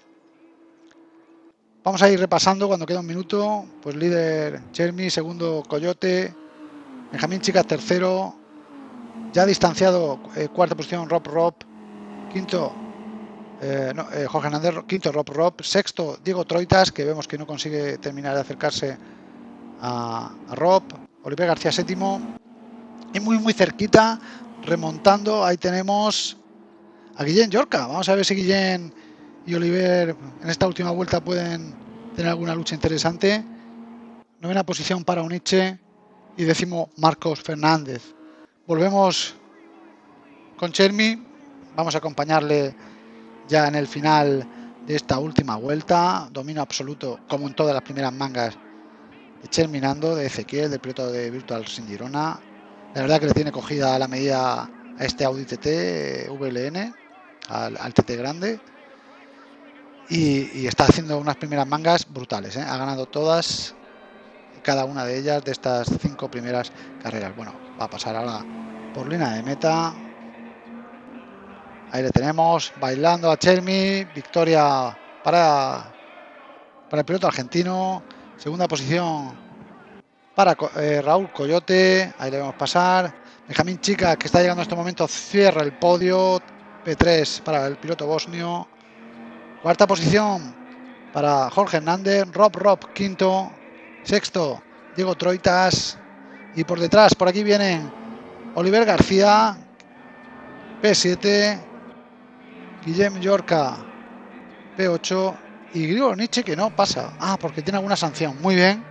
[SPEAKER 1] vamos a ir repasando cuando queda un minuto. Pues líder Chermi, segundo Coyote, Benjamín Chicas tercero, ya distanciado eh, cuarta posición Rob Rob, quinto eh, eh, Jorge Hernández, quinto Rob Rob, sexto Diego Troitas, que vemos que no consigue terminar de acercarse a, Rob, Oliver García séptimo, y muy muy cerquita, remontando, ahí tenemos a Guillén Yorca, vamos a ver si Guillén y Oliver en esta última vuelta pueden tener alguna lucha interesante, novena posición para Uniche, y décimo Marcos Fernández. Volvemos con Chermi, vamos a acompañarle ya en el final de esta última vuelta, dominio absoluto como en todas las primeras mangas de Cherminando, de Ezequiel, del piloto de Virtual Sin Girona. La verdad que le tiene cogida la medida a este Audi TT VLN, al, TT grande. Y, está haciendo unas primeras mangas brutales. ¿eh? Ha ganado todas, cada una de ellas, de estas cinco primeras carreras. Bueno, va a pasar ahora por línea de meta. Ahí le tenemos, bailando a Chermi. Victoria para, para el piloto argentino. Segunda posición para eh, Raúl Coyote. Ahí le vemos pasar. Benjamín Chica, que está llegando en este momento, cierra el podio. P3 para el piloto bosnio. Cuarta posición para Jorge Hernández. Rob Rob, quinto. Sexto, Diego Troitas. Y por detrás, por aquí vienen Oliver García. P7. Guillem Yorca. P8. Y Grigor Nietzsche que no pasa. Ah, porque tiene alguna sanción. Muy bien.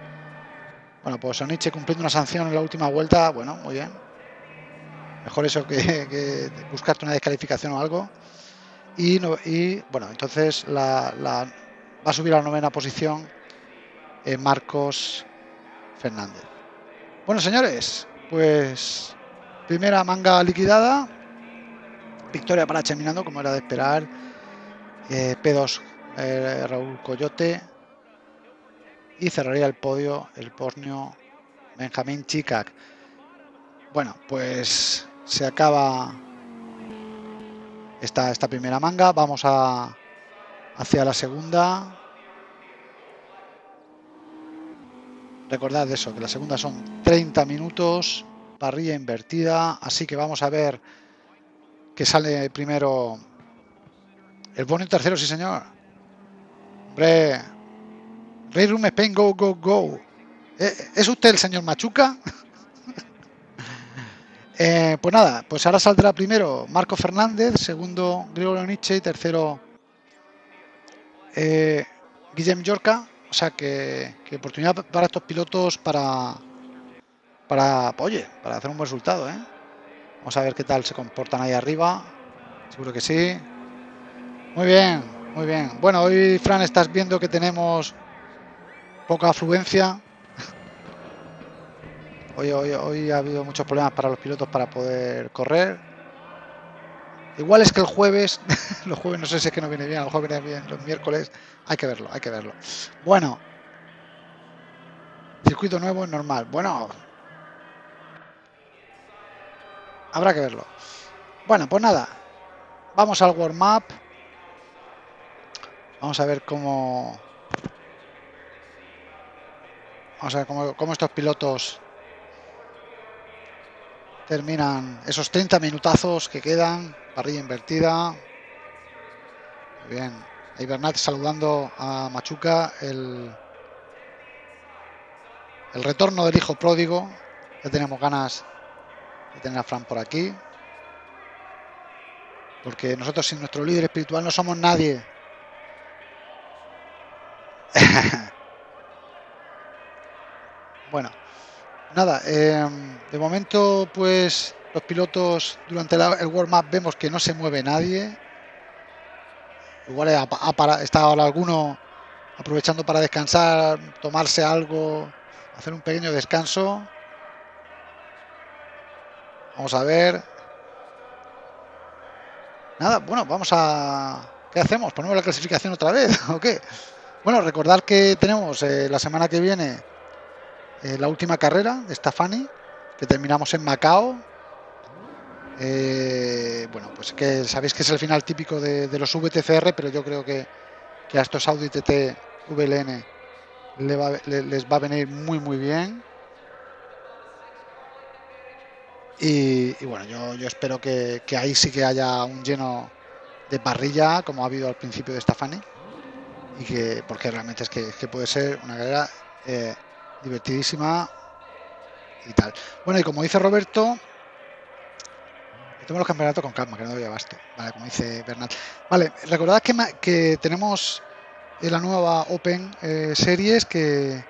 [SPEAKER 1] Bueno, pues Nietzsche cumpliendo una sanción en la última vuelta. Bueno, muy bien. Mejor eso que, buscarte una descalificación o algo. Y, y bueno, entonces la, va a subir a la novena posición eh, Marcos Fernández. Bueno, señores, pues primera manga liquidada. Victoria para Cheminando, como era de esperar. Eh, P2 eh, Raúl Coyote. Y cerraría el podio el pornio Benjamín Chicac. Bueno, pues se acaba esta, esta primera manga. Vamos a hacia la segunda. Recordad eso, que la segunda son 30 minutos, parrilla invertida, así que vamos a ver que sale primero el bonito tercero, sí señor. Hombre, Rey Room Spain, go, go, go. ¿Eh, ¿Es usted el señor Machuca? Eh, pues nada, pues ahora saldrá primero Marco Fernández, segundo Gregorio Nietzsche y tercero eh, Guillem Yorca. O sea que, oportunidad para estos pilotos para, para, oye, para hacer un buen resultado. ¿eh? Vamos a ver qué tal se comportan ahí arriba. Seguro que sí. Muy bien, muy bien. Bueno, hoy, Fran, estás viendo que tenemos poca afluencia. Hoy, hoy, ha habido muchos problemas para los pilotos para poder correr. Igual es que el jueves, los jueves no sé si es que no viene bien, los jueves viene bien, los miércoles, hay que verlo, hay que verlo. Bueno, circuito nuevo es normal. Bueno, habrá que verlo. Bueno, pues nada, vamos al warm up. Vamos a ver cómo... Vamos a ver cómo estos pilotos terminan esos 30 minutazos que quedan, parrilla invertida. Muy bien, ahí Bernat saludando a Machuca, el, el retorno del hijo pródigo. Ya tenemos ganas de tener a Fran por aquí. Porque nosotros sin nuestro líder espiritual no somos nadie. bueno, nada, em, de momento pues los pilotos durante el warm-up vemos que no se mueve nadie. Igual está ahora alguno aprovechando para descansar, tomarse algo, hacer un pequeño descanso. Vamos a ver. Nada, bueno, vamos a... ¿Qué hacemos? ¿Ponemos la clasificación otra vez o qué? Bueno, recordar que tenemos eh, la semana que viene eh, la última carrera de Stafani, que terminamos en Macao. Eh, bueno, pues que sabéis que es el final típico de, los VTCR, pero yo creo que, a estos Audi TT VLN les va a venir muy muy bien. Y, bueno, yo, espero que, ahí sí que haya un lleno de parrilla, como ha habido al principio de Stafani, y que porque realmente es que, puede ser una carrera eh, divertidísima y tal. Bueno, y como dice Roberto, tengo los campeonatos con calma, que no doy abasto, vale, como dice Bernal. Vale, recordad que, que tenemos la nueva Open eh, Series que,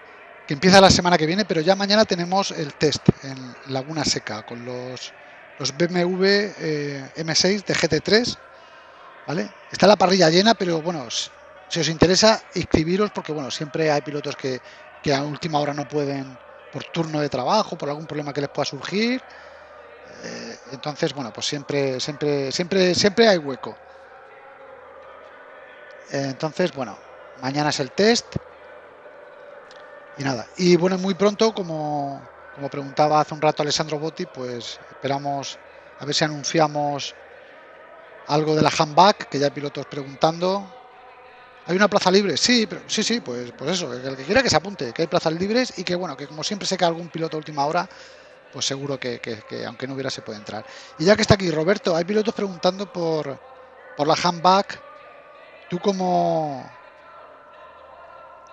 [SPEAKER 1] que empieza la semana que viene, pero ya mañana tenemos el test en Laguna Seca con los, los BMW eh, M6 de GT3. ¿vale? Está la parrilla llena, pero bueno, si os interesa, inscribiros porque bueno, siempre hay pilotos que, que a última hora no pueden por turno de trabajo, por algún problema que les pueda surgir. Eh, entonces, bueno, pues siempre, siempre, siempre, siempre hay hueco. entonces, bueno, mañana es el test y nada. Y bueno, muy pronto, como, como preguntaba hace un rato Alessandro Botti, pues esperamos a ver si anunciamos algo de la handback, que ya hay pilotos preguntando. ¿Hay una plaza libre? Sí, pero, sí, sí, pues, pues eso, el que quiera que se apunte, que hay plazas libres y que bueno, que como siempre sé que algún piloto a última hora, pues seguro que, que, aunque no hubiera se puede entrar. Y ya que está aquí Roberto, hay pilotos preguntando por, por la handback. Tú como,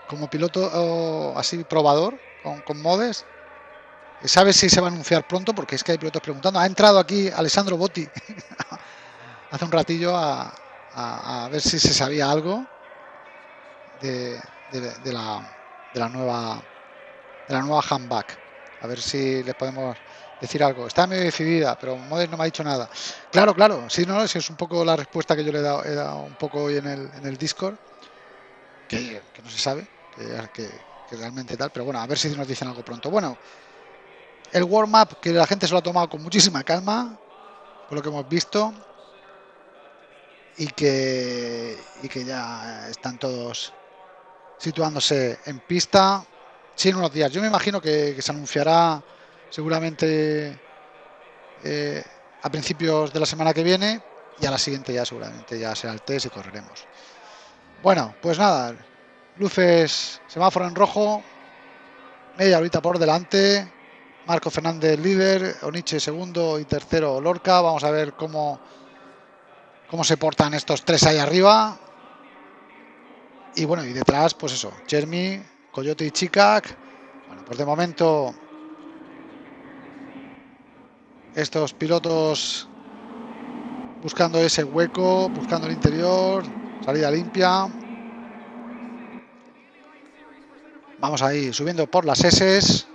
[SPEAKER 1] como piloto así probador con, modes. ¿Sabes si se va a anunciar pronto? Porque es que hay pilotos preguntando. Ha entrado aquí Alessandro Botti hace un ratillo a, ver si se sabía algo de, la, de la nueva de la nueva handback. A ver si le podemos decir algo. Está medio decidida, pero Modes no me ha dicho nada. Claro, claro, sí, no, es un poco la respuesta que yo le he dado, un poco hoy en el, en el Discord, que no se sabe que, realmente tal, pero bueno, a ver si nos dicen algo pronto. Bueno, el warm-up que la gente se lo ha tomado con muchísima calma, por lo que hemos visto, y que, y que ya están todos situándose en pista. Sí, en unos días. Yo me imagino que, se anunciará seguramente eh, a principios de la semana que viene y a la siguiente ya seguramente ya será el test y correremos. Bueno, pues nada, Luces, semáforo en rojo. Media ahorita por delante. Marco Fernández líder. Oniche segundo y tercero Lorca. Vamos a ver cómo, cómo se portan estos tres ahí arriba. Y bueno, y detrás, pues eso. Jeremy, Coyote y Chicac. Bueno, pues de momento estos pilotos buscando ese hueco, buscando el interior, salida limpia. Vamos ahí subiendo por las S.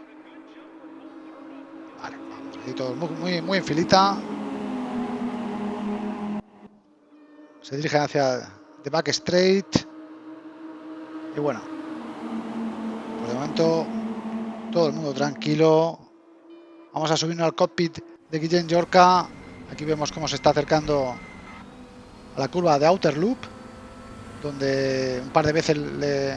[SPEAKER 1] Vale, vamos ahí todos muy, muy, en filita. Se dirigen hacia The Back Straight. Y bueno, por de momento todo el mundo tranquilo. Vamos a subirnos al cockpit de Guillén Yorca. Aquí vemos cómo se está acercando a la curva de Outer Loop, donde un par de veces le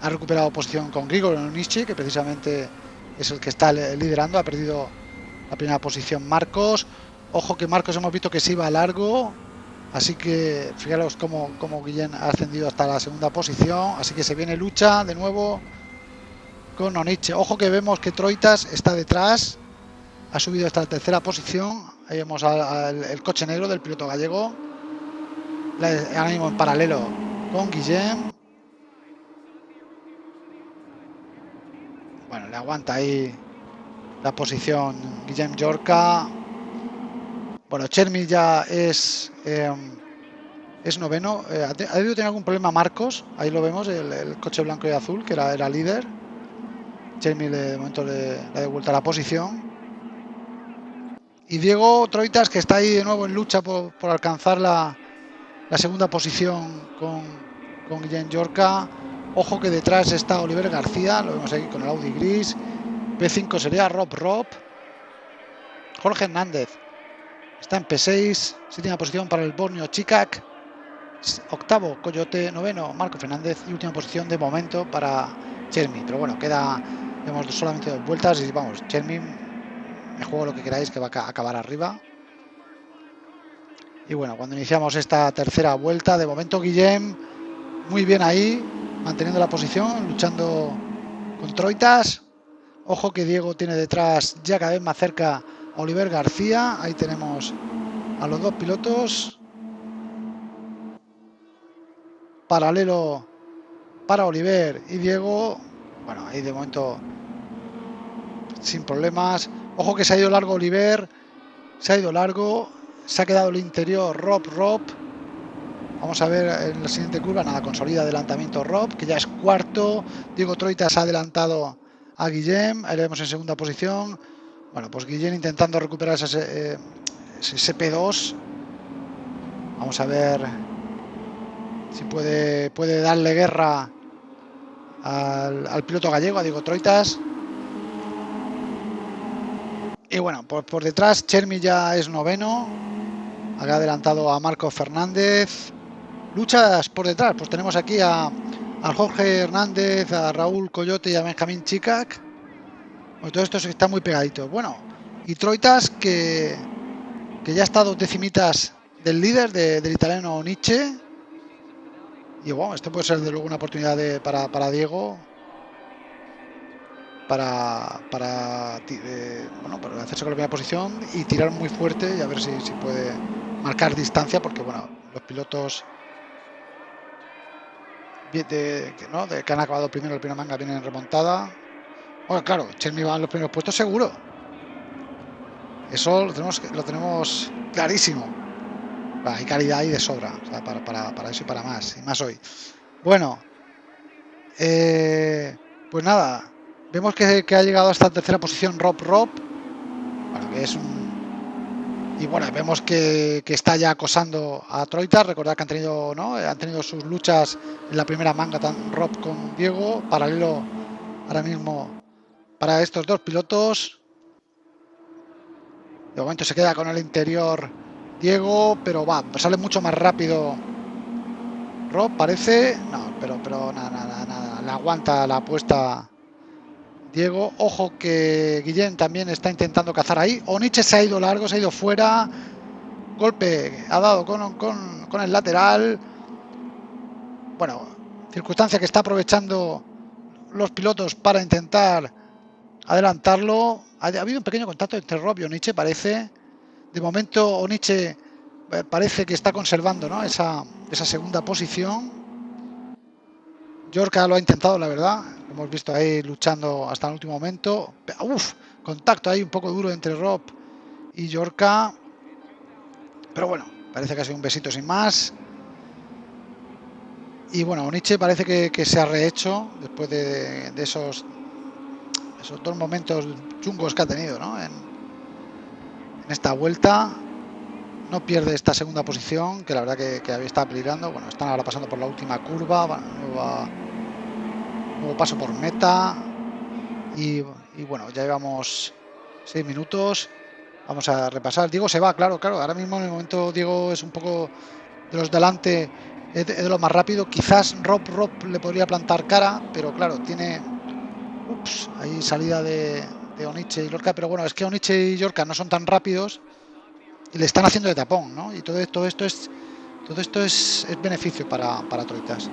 [SPEAKER 1] ha recuperado posición con Grigor Onishi, que precisamente es el que está liderando, ha perdido la primera posición Marcos. Ojo que Marcos hemos visto que se iba largo, así que fijaros cómo, cómo Guillén ha ascendido hasta la segunda posición, así que se viene lucha de nuevo con Oniche. Ojo que vemos que Troitas está detrás, ha subido hasta la tercera posición, ahí vemos el coche negro del piloto gallego, ahora mismo en paralelo con Guillén. Bueno, le aguanta ahí la posición Guillem Yorca. Bueno, Chermi ya es em, es noveno. Eh, ha, debido tener algún problema Marcos. Ahí lo vemos, el, coche blanco y azul, que era, era líder. Chermi de momento le, ha devuelto la posición. Y Diego Troitas, que está ahí de nuevo en lucha por, alcanzar la, segunda posición con, con Guillem Yorca. Ojo que detrás está Oliver García, lo vemos aquí con el Audi gris. P5 sería Rob Rob. Jorge Hernández está en P6, séptima posición para el Borneo Chicac. Octavo, Coyote, noveno, Marco Fernández y última posición de momento para Chermi. Pero bueno, queda, vemos solamente dos vueltas y vamos, Chermi, me juego lo que queráis que va a acabar arriba. Y bueno, cuando iniciamos esta tercera vuelta, de momento Guillem, muy bien ahí, manteniendo la posición, luchando con Troitas. Ojo que Diego tiene detrás ya cada vez más cerca Oliver García. Ahí tenemos a los dos pilotos. Paralelo para Oliver y Diego. Bueno, ahí de momento sin problemas. Ojo que se ha ido largo Oliver. Se ha ido largo. Se ha quedado el interior Rob Rob. Vamos a ver en la siguiente curva, nada, consolida adelantamiento Rob, que ya es cuarto. Diego Troitas ha adelantado a Guillem, ahí le vemos en segunda posición. Bueno, pues Guillem intentando recuperar ese, eh, ese P2. Vamos a ver si puede, puede darle guerra al, piloto gallego, a Diego Troitas. Y bueno, por, por detrás Chermi ya es noveno. Ha adelantado a Marco Fernández. Luchas por detrás, pues tenemos aquí a, a Jorge Hernández, a Raúl Coyote y a Benjamín Chicac. Pues todo esto está muy pegadito. Bueno, y Troitas que, que ya ha estado decimitas del líder del italiano Nietzsche y bueno, esto puede ser de luego una oportunidad para, para, Diego para, para, eh, bueno, para hacerse con la primera posición y tirar muy fuerte y a ver si, si puede marcar distancia porque bueno, los pilotos de, ¿no? de que han acabado primero el primer manga vienen en remontada. Bueno, claro, Chermi va en los primeros puestos seguro. Eso lo tenemos, lo tenemos clarísimo hay calidad ahí de sobra para, eso y para más, y más hoy. Bueno, eh, pues nada, vemos que, ha llegado a esta tercera posición Rob Rob, es Y bueno, vemos que, está ya acosando a Troita. Recordad que han tenido, ¿no? han tenido sus luchas en la primera manga, tan Rob con Diego, paralelo ahora mismo para estos dos pilotos. De momento se queda con el interior Diego, pero va, sale mucho más rápido. Rob parece, no, pero, pero nada, nada, nada, le aguanta la apuesta Diego. Ojo que Guillén también está intentando cazar ahí. Oniche se ha ido largo, se ha ido fuera. Golpe ha dado con, con, con el lateral. Bueno, circunstancia que está aprovechando los pilotos para intentar adelantarlo. Ha, habido un pequeño contacto entre Rob y Oniche, parece. De momento Oniche eh, parece que está conservando esa, esa segunda posición. Yorka lo ha intentado, la verdad. Lo hemos visto ahí luchando hasta el último momento. Uf, contacto ahí un poco duro entre Rob y Yorka. Pero bueno, parece que ha sido un besito sin más. Y bueno, Oniche parece que, se ha rehecho después de, esos, esos dos momentos chungos que ha tenido en, en esta vuelta. No pierde esta segunda posición, que la verdad que, había estado peligrando. Bueno, están ahora pasando por la última curva, nuevo paso por meta. Y, bueno, ya llevamos seis minutos. Vamos a repasar. Diego se va, claro, claro. Ahora mismo en el momento Diego es un poco de los delante, es de, lo más rápido. Quizás Rob Rob le podría plantar cara, pero claro, tiene. Ups, ahí salida de, Oniche y Lorca, pero bueno, es que Oniche y Lorca no son tan rápidos y le están haciendo de tapón, ¿no? Y todo, todo esto es todo esto es, beneficio para, para Troitas.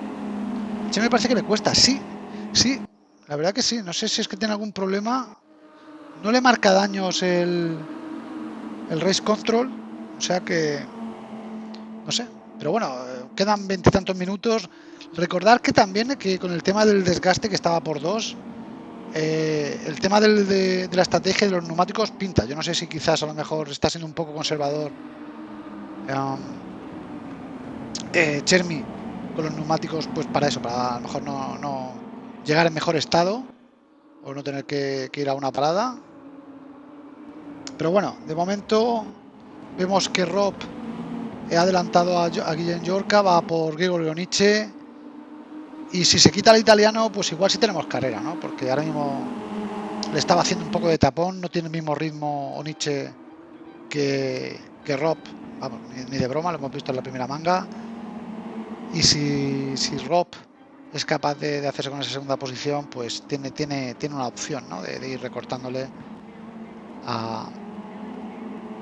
[SPEAKER 1] Sí me parece que le cuesta, sí, sí, la verdad que sí, no sé si es que tiene algún problema, no le marca daños el, el Race Control, o sea que, no sé, pero bueno, quedan veintitantos minutos, recordar que también que con el tema del desgaste que estaba por dos, eh, el tema de, la estrategia de los neumáticos pinta. Yo no sé si quizás a lo mejor está siendo un poco conservador um, Chermi con los neumáticos, pues para eso, para a lo mejor no, llegar en mejor estado o no tener que, ir a una parada. Pero bueno, de momento vemos que Rob ha adelantado a, a Guillem Yorca, va por Gregorio Nietzsche y si se quita el italiano, pues igual sí tenemos carrera, ¿no? Porque ahora mismo le estaba haciendo un poco de tapón, no tiene el mismo ritmo Oniche que, que Rob, vamos, ni, de broma, lo hemos visto en la primera manga. Y si, si Rob es capaz de, hacerse con esa segunda posición, pues tiene, tiene, tiene una opción, ¿no? De, ir recortándole a,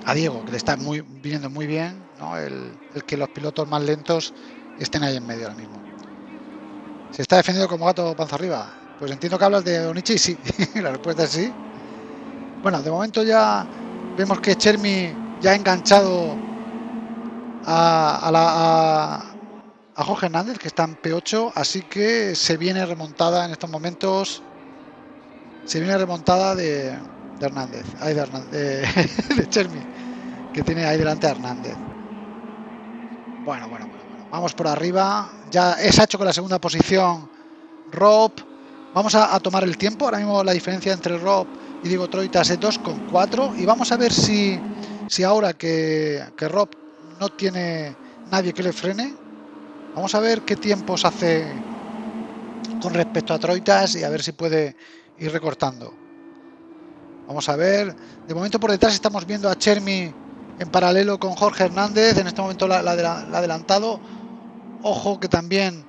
[SPEAKER 1] a Diego, que le está muy, viniendo muy bien, ¿no? El, el que los pilotos más lentos estén ahí en medio ahora mismo. Se está defendiendo como gato panza arriba. Pues entiendo que hablas de Onichi sí. la respuesta es sí. Bueno, de momento ya vemos que Chermi ya ha enganchado a, a, Jorge Hernández, que está en P8, así que se viene remontada en estos momentos. Se viene remontada de, Hernández, de, Hernández de, Chermi, que tiene ahí delante a Hernández. Bueno, bueno. Vamos por arriba. Ya es hecho con la segunda posición Rob. Vamos a, tomar el tiempo. Ahora mismo la diferencia entre Rob y Diego Troitas es 2,4. Y vamos a ver si, si ahora que, que Rob no tiene nadie que le frene, vamos a ver qué tiempos hace con respecto a Troitas y a ver si puede ir recortando. Vamos a ver. De momento por detrás estamos viendo a Chermi en paralelo con Jorge Hernández. En este momento la, ha adelantado. Ojo que también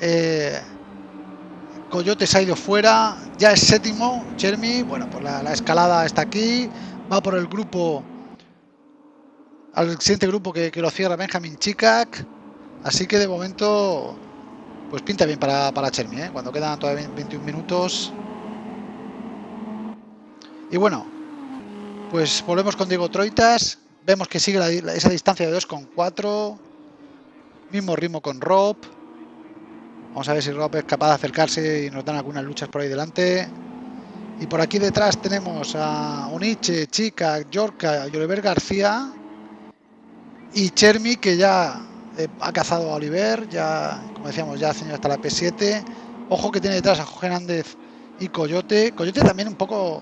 [SPEAKER 1] eh, Coyote ha ido fuera. Ya es séptimo. Chermi. Bueno, pues la, escalada está aquí. Va por el grupo. Al siguiente grupo que, lo cierra Benjamin Chikak. Así que de momento. Pues pinta bien para, para Chermi. ¿eh? Cuando quedan todavía 21 minutos. Y bueno, pues volvemos con Diego Troitas. Vemos que sigue esa distancia de 2,4. Mismo ritmo con Rob. Vamos a ver si Rob es capaz de acercarse y nos dan algunas luchas por ahí delante. Y por aquí detrás tenemos a Uniche, Chica, Yorka Oliver García. Y Chermi que ya eh, ha cazado a Oliver. Ya, como decíamos, ya ha tenido hasta la P7. Ojo que tiene detrás a Jorge Hernández y Coyote. Coyote también un poco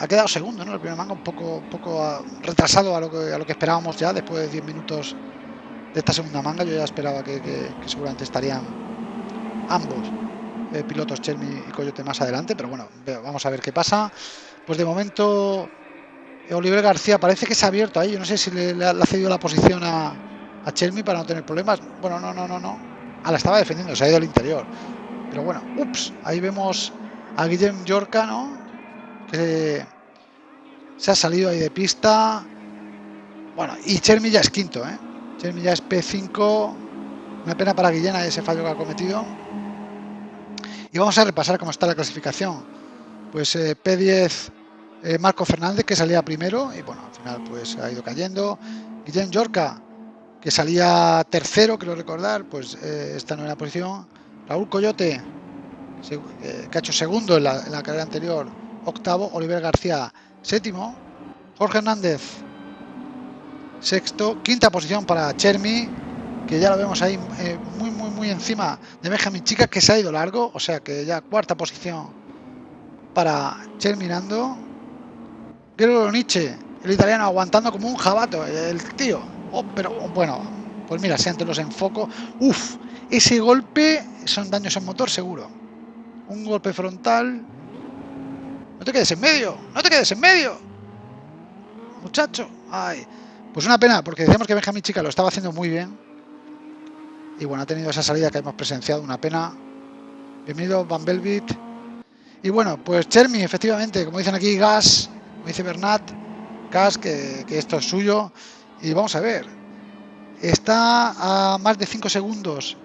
[SPEAKER 1] ha quedado segundo, ¿no? El primer manga un poco, poco ah, retrasado a lo, que, a lo que esperábamos ya después de 10 minutos de esta segunda manga. Yo ya esperaba que, seguramente estarían ambos eh, pilotos, Chermi y Coyote, más adelante, pero bueno, vamos a ver qué pasa. Pues de momento, Oliver García parece que se ha abierto ahí. Yo no sé si le, ha cedido la posición a, a para no tener problemas. Bueno, no, no, no, no. Ah, la estaba defendiendo, se ha ido al interior. Pero bueno, ups, ahí vemos a Guillem Yorca, ¿no? que se ha salido ahí de pista. Bueno, y Chermi ya es quinto, ¿eh? Ya es P5. Una pena para Guillena ese fallo que ha cometido. Y vamos a repasar cómo está la clasificación. Pues eh, P10 eh, Marco Fernández, que salía primero, y bueno, al final pues ha ido cayendo. Guillén Yorca, que salía tercero, quiero recordar, pues eh, está en la posición. Raúl Coyote, que ha hecho segundo en la carrera anterior, octavo, Oliver García séptimo, Jorge Hernández sexto, quinta posición para Chermi, que ya lo vemos ahí eh, muy muy muy encima de Benjamin Chica, que se ha ido largo, o sea que ya cuarta posición para Cherminando. Gregor Nietzsche, el italiano aguantando como un jabato, el tío. Oh, pero bueno, pues mira, si antes los enfoco, uff, ese golpe son daños en motor seguro. Un golpe frontal no te quedes en medio, no te quedes en medio. Muchacho. Ay. Pues una pena, porque decíamos que Benjamín Chica lo estaba haciendo muy bien. Y bueno, ha tenido esa salida que hemos presenciado, una pena. Bienvenido, Van Belvit. Y bueno, pues Chermi, efectivamente, como dicen aquí, gas, como dice Bernat, gas, que, que esto es suyo. Y vamos a ver, está a más de 5 segundos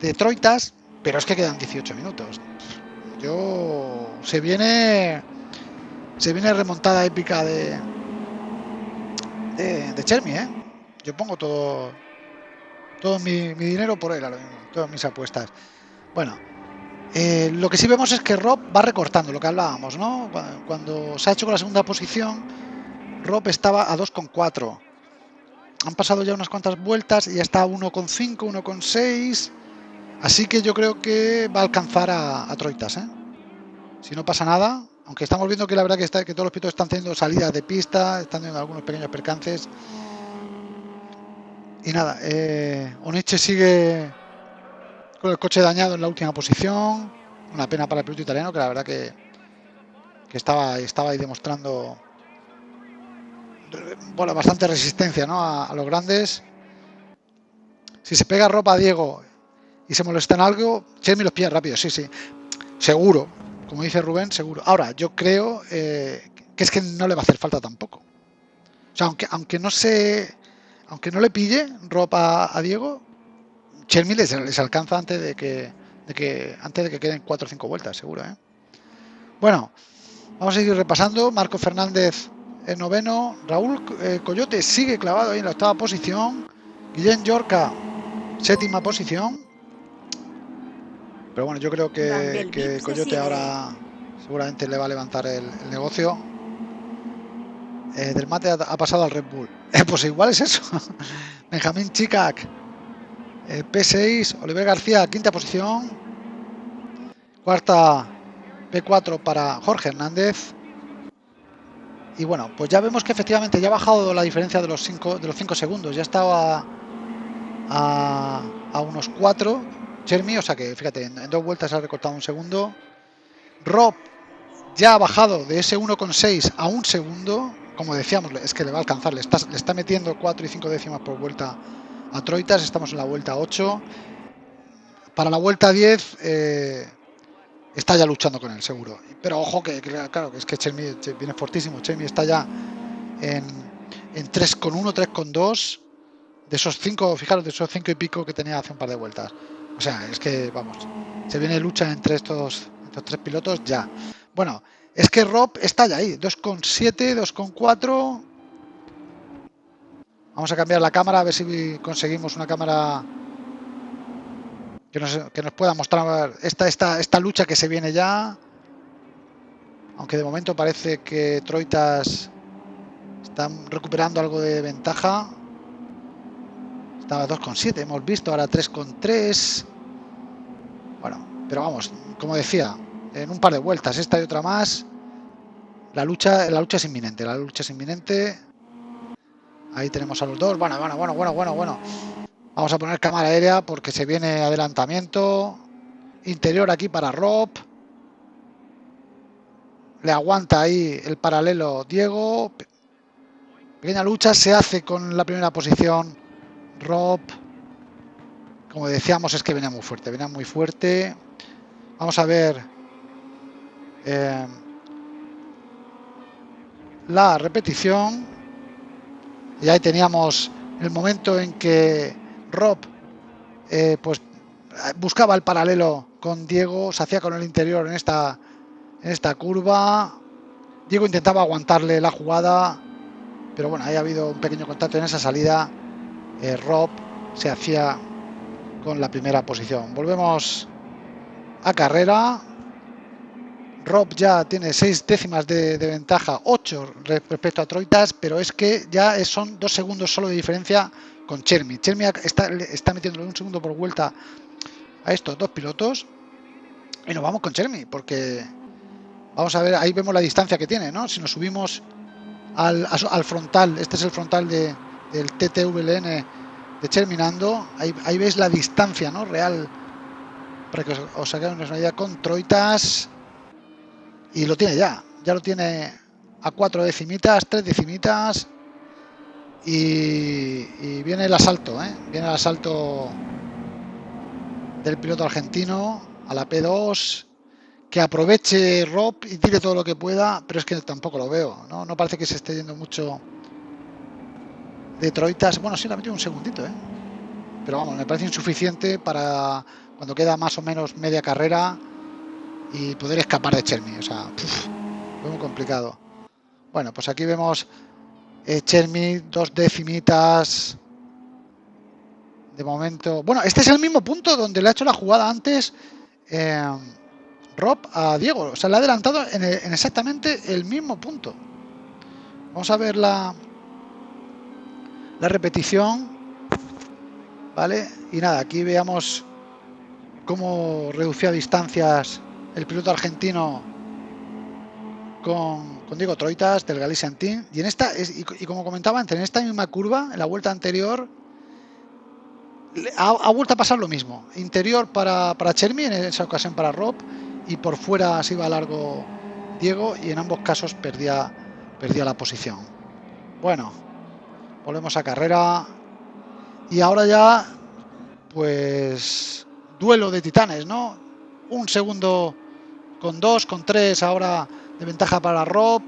[SPEAKER 1] de Troitas, pero es que quedan 18 minutos. Yo se viene se viene remontada épica de de, Chermi, ¿eh? Yo pongo todo todo mi, dinero por él ahora mismo, todas mis apuestas. Bueno, eh, lo que sí vemos es que Rob va recortando, lo que hablábamos, ¿no? Cuando se ha hecho con la segunda posición, Rob estaba a 2,4. Han pasado ya unas cuantas vueltas y ya está a 1,5, 1,6 Así que yo creo que va a alcanzar a, Troitas, ¿eh? Si no pasa nada, aunque estamos viendo que la verdad que, está, que todos los pilotos están teniendo salidas de pista, están teniendo algunos pequeños percances. Y nada, eh, Oniche sigue con el coche dañado en la última posición. Una pena para el piloto italiano, que la verdad que, estaba, estaba ahí demostrando bueno, bastante resistencia ¿no? a, los grandes. Si se pega ropa a Diego y se molesta en algo, Chermi los pilla rápido, sí, sí. Seguro, como dice Rubén, seguro. Ahora, yo creo eh, que es que no le va a hacer falta tampoco. O sea, aunque, aunque no se. Aunque no le pille ropa a Diego, Chermi les, alcanza antes de que, de que. antes de que queden cuatro o cinco vueltas, seguro, ¿eh? Bueno, vamos a seguir repasando. Marco Fernández en noveno. Raúl eh, Coyote sigue clavado ahí en la octava posición. Guillén Yorca, séptima posición. Pero bueno, yo creo que, Coyote ahora seguramente le va a levantar el, negocio. Eh, del mate ha, pasado al Red Bull. Eh, pues igual es eso. Benjamín Chicac, eh, P6, Oliver García, quinta posición. Cuarta P4 para Jorge Hernández. Y bueno, pues ya vemos que efectivamente ya ha bajado la diferencia de los 5 de los cinco segundos. Ya estaba a, a unos 4 Chermi, o sea que fíjate, en, dos vueltas ha recortado un segundo. Rob ya ha bajado de ese 1,6 a un segundo. Como decíamos, es que le va a alcanzar, le está, le está metiendo 4 y 5 décimas por vuelta a Troitas. Estamos en la vuelta 8. Para la vuelta 10 eh, está ya luchando con él, seguro. Pero ojo que, claro, es que Chermi viene fortísimo. Chermi está ya en, en 3,1, 3,2 de esos 5, fijaros, de esos 5 y pico que tenía hace un par de vueltas. O sea, es que, vamos, se viene lucha entre estos, estos tres pilotos ya. Bueno, es que Rob está ya ahí, 2,7, 2,4. Vamos a cambiar la cámara, a ver si conseguimos una cámara que nos, que nos pueda mostrar esta, esta, esta lucha que se viene ya. Aunque de momento parece que Troitas están recuperando algo de ventaja. Estaba 2,7, hemos visto, ahora 3,3. Bueno, pero vamos, como decía, en un par de vueltas, esta y otra más, la lucha, la lucha es inminente, la lucha es inminente. Ahí tenemos a los dos. Bueno, bueno, bueno, bueno, bueno, bueno. Vamos a poner cámara aérea porque se viene adelantamiento. Interior aquí para Rob. Le aguanta ahí el paralelo Diego. Pequeña lucha se hace con la primera posición Rob, como decíamos, es que venía muy fuerte, venía muy fuerte. Vamos a ver eh, la repetición. Y ahí teníamos el momento en que Rob eh, pues buscaba el paralelo con Diego, se hacía con el interior en esta, en esta curva. Diego intentaba aguantarle la jugada, pero bueno, ahí ha habido un pequeño contacto en esa salida eh, Rob se hacía con la primera posición. Volvemos a carrera. Rob ya tiene seis décimas de, ventaja, 8 respecto a Troitas, pero es que ya son dos segundos solo de diferencia con Chermi. Chermi está, está metiéndole un segundo por vuelta a estos dos pilotos. Y nos vamos con Chermi, porque vamos a ver, ahí vemos la distancia que tiene, ¿no? Si nos subimos al, al frontal, este es el frontal de, del TTVLN de Terminando, ahí, ahí veis la distancia ¿no? real para que os, os hagáis una idea con Troitas y lo tiene ya, ya lo tiene a cuatro decimitas, tres decimitas y, viene el asalto, ¿eh? viene el asalto del piloto argentino a la P2 que aproveche Rob y tire todo lo que pueda, pero es que tampoco lo veo, no, no parece que se esté yendo mucho de Troitas. Bueno, sí, la ha metido un segundito, ¿eh? Pero vamos, me parece insuficiente para cuando queda más o menos media carrera y poder escapar de Chermi. O sea, muy complicado. Bueno, pues aquí vemos eh, Chermi, dos decimitas. De momento. Bueno, este es el mismo punto donde le ha hecho la jugada antes eh, Rob a Diego. O sea, le ha adelantado en, en exactamente el mismo punto. Vamos a ver la, la repetición, ¿vale? Y nada, aquí veamos cómo reducía distancias el piloto argentino con, Diego Troitas del Galician Team. Y en esta, y, como comentaba antes, en esta misma curva, en la vuelta anterior, ha, vuelto a pasar lo mismo. Interior para, para Chermi, en esa ocasión para Rob, y por fuera se iba largo Diego, y en ambos casos perdía, perdía la posición. Bueno, Volvemos a carrera. Y ahora ya, pues, duelo de titanes, ¿no? Un segundo con dos, con tres, ahora de ventaja para Rob.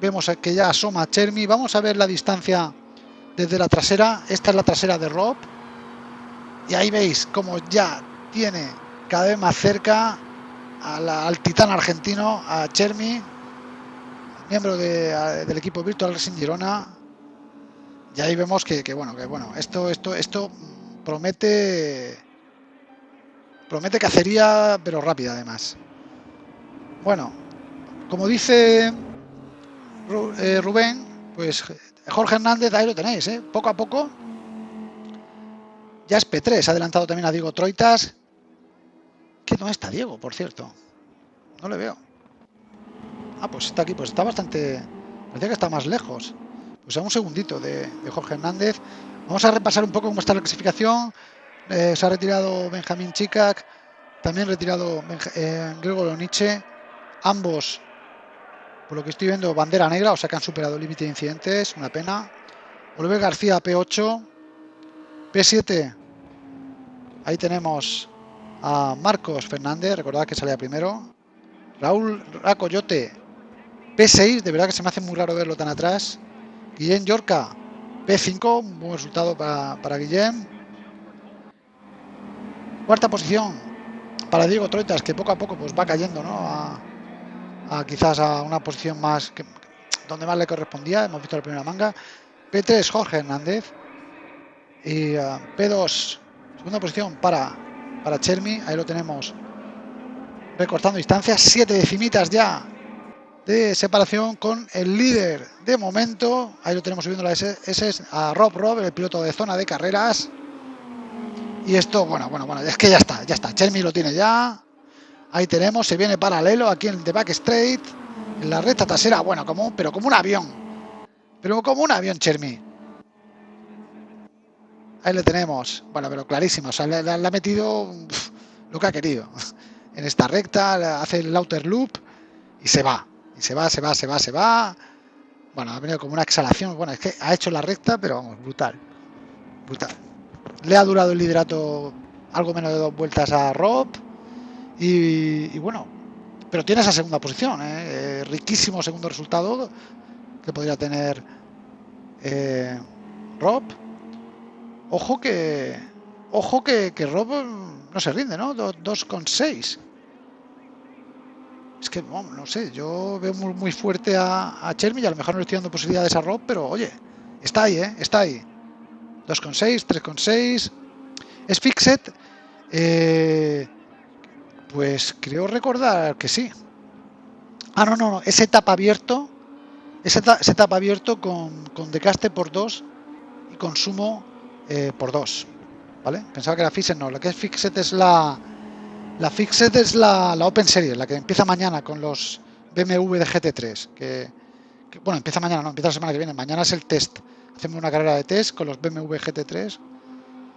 [SPEAKER 1] Vemos que ya asoma Chermi. Vamos a ver la distancia desde la trasera. Esta es la trasera de Rob. Y ahí veis como ya tiene cada vez más cerca al titán argentino, a Chermi, miembro del equipo Virtual Racing Girona, y ahí vemos que, bueno, que bueno, esto, esto, esto promete promete cacería, pero rápida además. Bueno, como dice eh, Rubén, pues Jorge Hernández, ahí lo tenéis, ¿eh? poco a poco. Ya es P3, ha adelantado también a Diego Troitas. Que no está Diego, por cierto. No le veo. Ah, pues está aquí, pues está bastante... Parecía que está más lejos. Pues un segundito de, Jorge Hernández. Vamos a repasar un poco cómo está la clasificación. Eh, se ha retirado Benjamín Chicac, también retirado eh, Gregor Nietzsche. Ambos, por lo que estoy viendo, bandera negra, o sea que han superado el límite de incidentes, una pena. Oliver García P8, P7, ahí tenemos a Marcos Fernández, recordad que salía primero. Raúl Racoyote, P6, de verdad que se me hace muy raro verlo tan atrás. Guillem Yorca, P5, un buen resultado para, para Guillem. Cuarta posición para Diego Troitas, que poco a poco pues va cayendo, ¿no? A, quizás a una posición más que, donde más le correspondía. Hemos visto la primera manga. P3 Jorge Hernández y uh, P2 segunda posición para para Chermi. Ahí lo tenemos recortando distancias. Siete decimitas ya de separación con el líder de momento. Ahí lo tenemos subiendo la S, S a Rob Rob, el piloto de zona de carreras. Y esto, bueno, bueno, bueno, es que ya está, ya está. Chermi lo tiene ya. Ahí tenemos, se viene paralelo aquí en el de Back Straight. En la recta trasera, bueno, como, pero como un avión. Pero como un avión, Chermi. Ahí le tenemos. Bueno, pero clarísimo. O sea, le, ha metido lo que ha querido. En esta recta, hace el outer loop y se va. Y se va, se va, se va, se va. Bueno, ha venido como una exhalación. Bueno, es que ha hecho la recta, pero vamos, brutal. Brutal. Le ha durado el liderato algo menos de dos vueltas a Rob. Y, bueno, pero tiene esa segunda posición. ¿eh? Eh, riquísimo segundo resultado que podría tener eh, Rob Ojo que. Ojo que, que Rob no se rinde, ¿no? 2,6. Es que, no sé, yo veo muy, fuerte a, a Chermi y a lo mejor no le estoy dando posibilidades a Rob, pero oye, está ahí, ¿eh? Está ahí. 2,6, 3,6. Es Fixed. Eh, pues creo recordar que sí. Ah, no, no, no. Es etapa abierto. Es etapa, abierto con, con decaste por 2 y consumo eh, por dos. ¿Vale? Pensaba que era Fixed, no. Lo que es Fixed es la. La Fixed es la, Open Series, la que empieza mañana con los BMW de GT3. Que, bueno, empieza mañana, no, empieza la semana que viene. Mañana es el test. Hacemos una carrera de test con los BMW GT3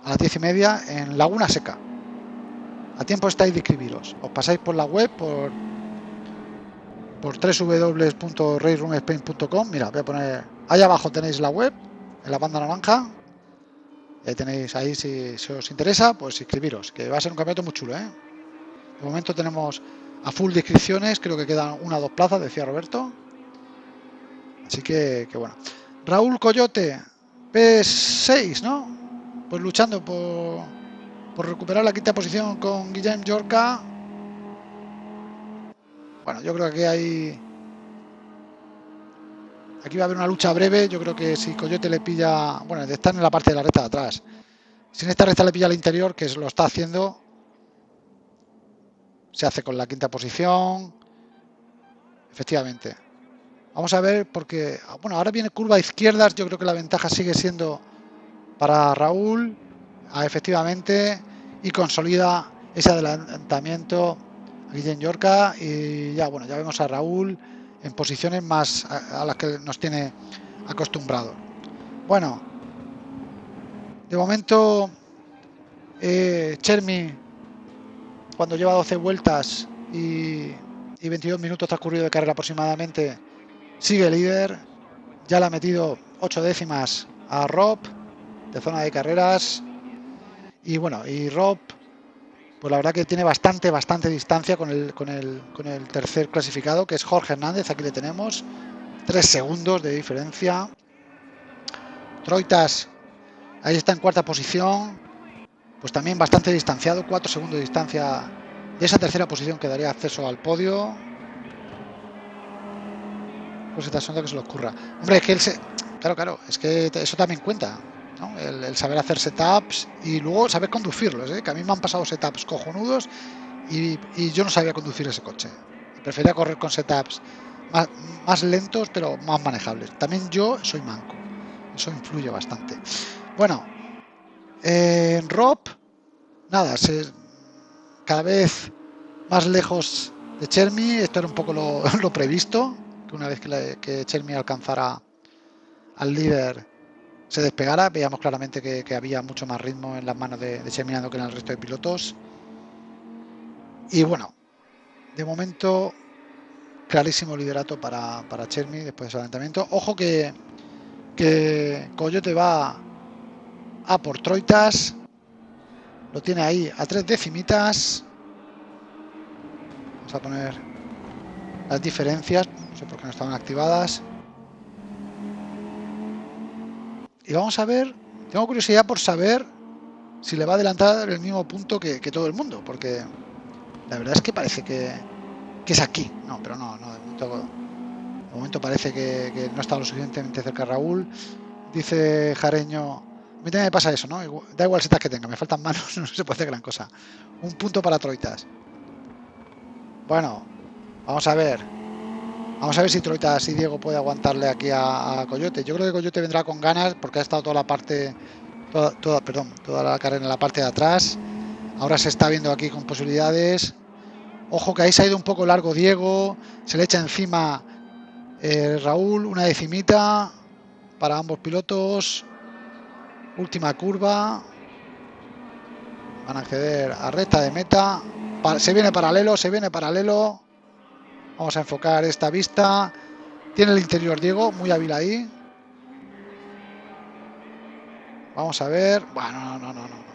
[SPEAKER 1] a las 10 y media en Laguna Seca. A tiempo estáis de inscribiros. Os pasáis por la web, por, por. Mira, voy a poner. Ahí abajo tenéis la web, en la banda naranja. Ahí tenéis ahí si, os interesa, pues inscribiros, que va a ser un campeonato muy chulo, ¿eh? De momento tenemos a full de inscripciones, creo que quedan una o dos plazas, decía Roberto. Así que, que bueno. Raúl Coyote, P6, ¿no? Pues luchando por, por recuperar la quinta posición con Guillem Yorca. Bueno, yo creo que hay Aquí va a haber una lucha breve. Yo creo que si Coyote le pilla. Bueno, están en la parte de la recta de atrás. Si en esta recta le pilla al interior, que lo está haciendo, se hace con la quinta posición. Efectivamente. Vamos a ver, porque. Bueno, ahora viene curva a izquierdas. Yo creo que la ventaja sigue siendo para Raúl. Ah, efectivamente. Y consolida ese adelantamiento Guillén Yorca. Y ya, bueno, ya vemos a Raúl en posiciones más a, las que nos tiene acostumbrado. Bueno, de momento eh, Chermi, cuando lleva 12 vueltas y, y 22 minutos transcurrido de carrera aproximadamente, sigue líder. Ya le ha metido 8 décimas a Rob de zona de carreras. Y bueno, y Rob pues la verdad que tiene bastante, bastante distancia con el, con el, con el tercer clasificado, que es Jorge Hernández, aquí le tenemos, tres segundos de diferencia. Troitas, ahí está en cuarta posición, pues también bastante distanciado, cuatro segundos de distancia de esa tercera posición que daría acceso al podio. Pues esta sonda que se le ocurra. Hombre, es que él se... Claro, claro, es que eso también cuenta. El, saber hacer setups y luego saber conducirlos, ¿eh? que a mí me han pasado setups cojonudos y, yo no sabía conducir ese coche. Prefería correr con setups más, lentos pero más manejables. También yo soy manco, eso influye bastante. Bueno, en Rob, nada, se, cada vez más lejos de Chermi. Esto era un poco lo, previsto, que una vez que, que Chermi alcanzara al líder se despegara, veíamos claramente que, había mucho más ritmo en las manos de, de que en el resto de pilotos. Y bueno, de momento clarísimo liderato para, para Chermi después de ese adelantamiento. Ojo que, que Coyote va a por Troitas. Lo tiene ahí a tres decimitas. Vamos a poner las diferencias. No sé por qué no estaban activadas. Y vamos a ver, tengo curiosidad por saber si le va a adelantar el mismo punto que, todo el mundo, porque la verdad es que parece que, es aquí. No, pero no, no, de momento, parece que, no está lo suficientemente cerca Raúl. Dice Jareño, mí también me pasa eso, ¿no? Da igual setas que tenga, me faltan manos, no se puede hacer gran cosa. Un punto para Troitas. Bueno, vamos a ver. Vamos a ver si Troitas y Diego puede aguantarle aquí a, Coyote. Yo creo que Coyote vendrá con ganas porque ha estado toda la parte, toda, perdón, toda la carrera en la parte de atrás. Ahora se está viendo aquí con posibilidades. Ojo que ahí se ha ido un poco largo Diego. Se le echa encima eh, Raúl, una decimita para ambos pilotos. Última curva. Van a acceder a recta de meta. Se viene paralelo, se viene paralelo. Vamos a enfocar esta vista. Tiene el interior Diego, muy hábil ahí. Vamos a ver. Bueno, no, no, no, no.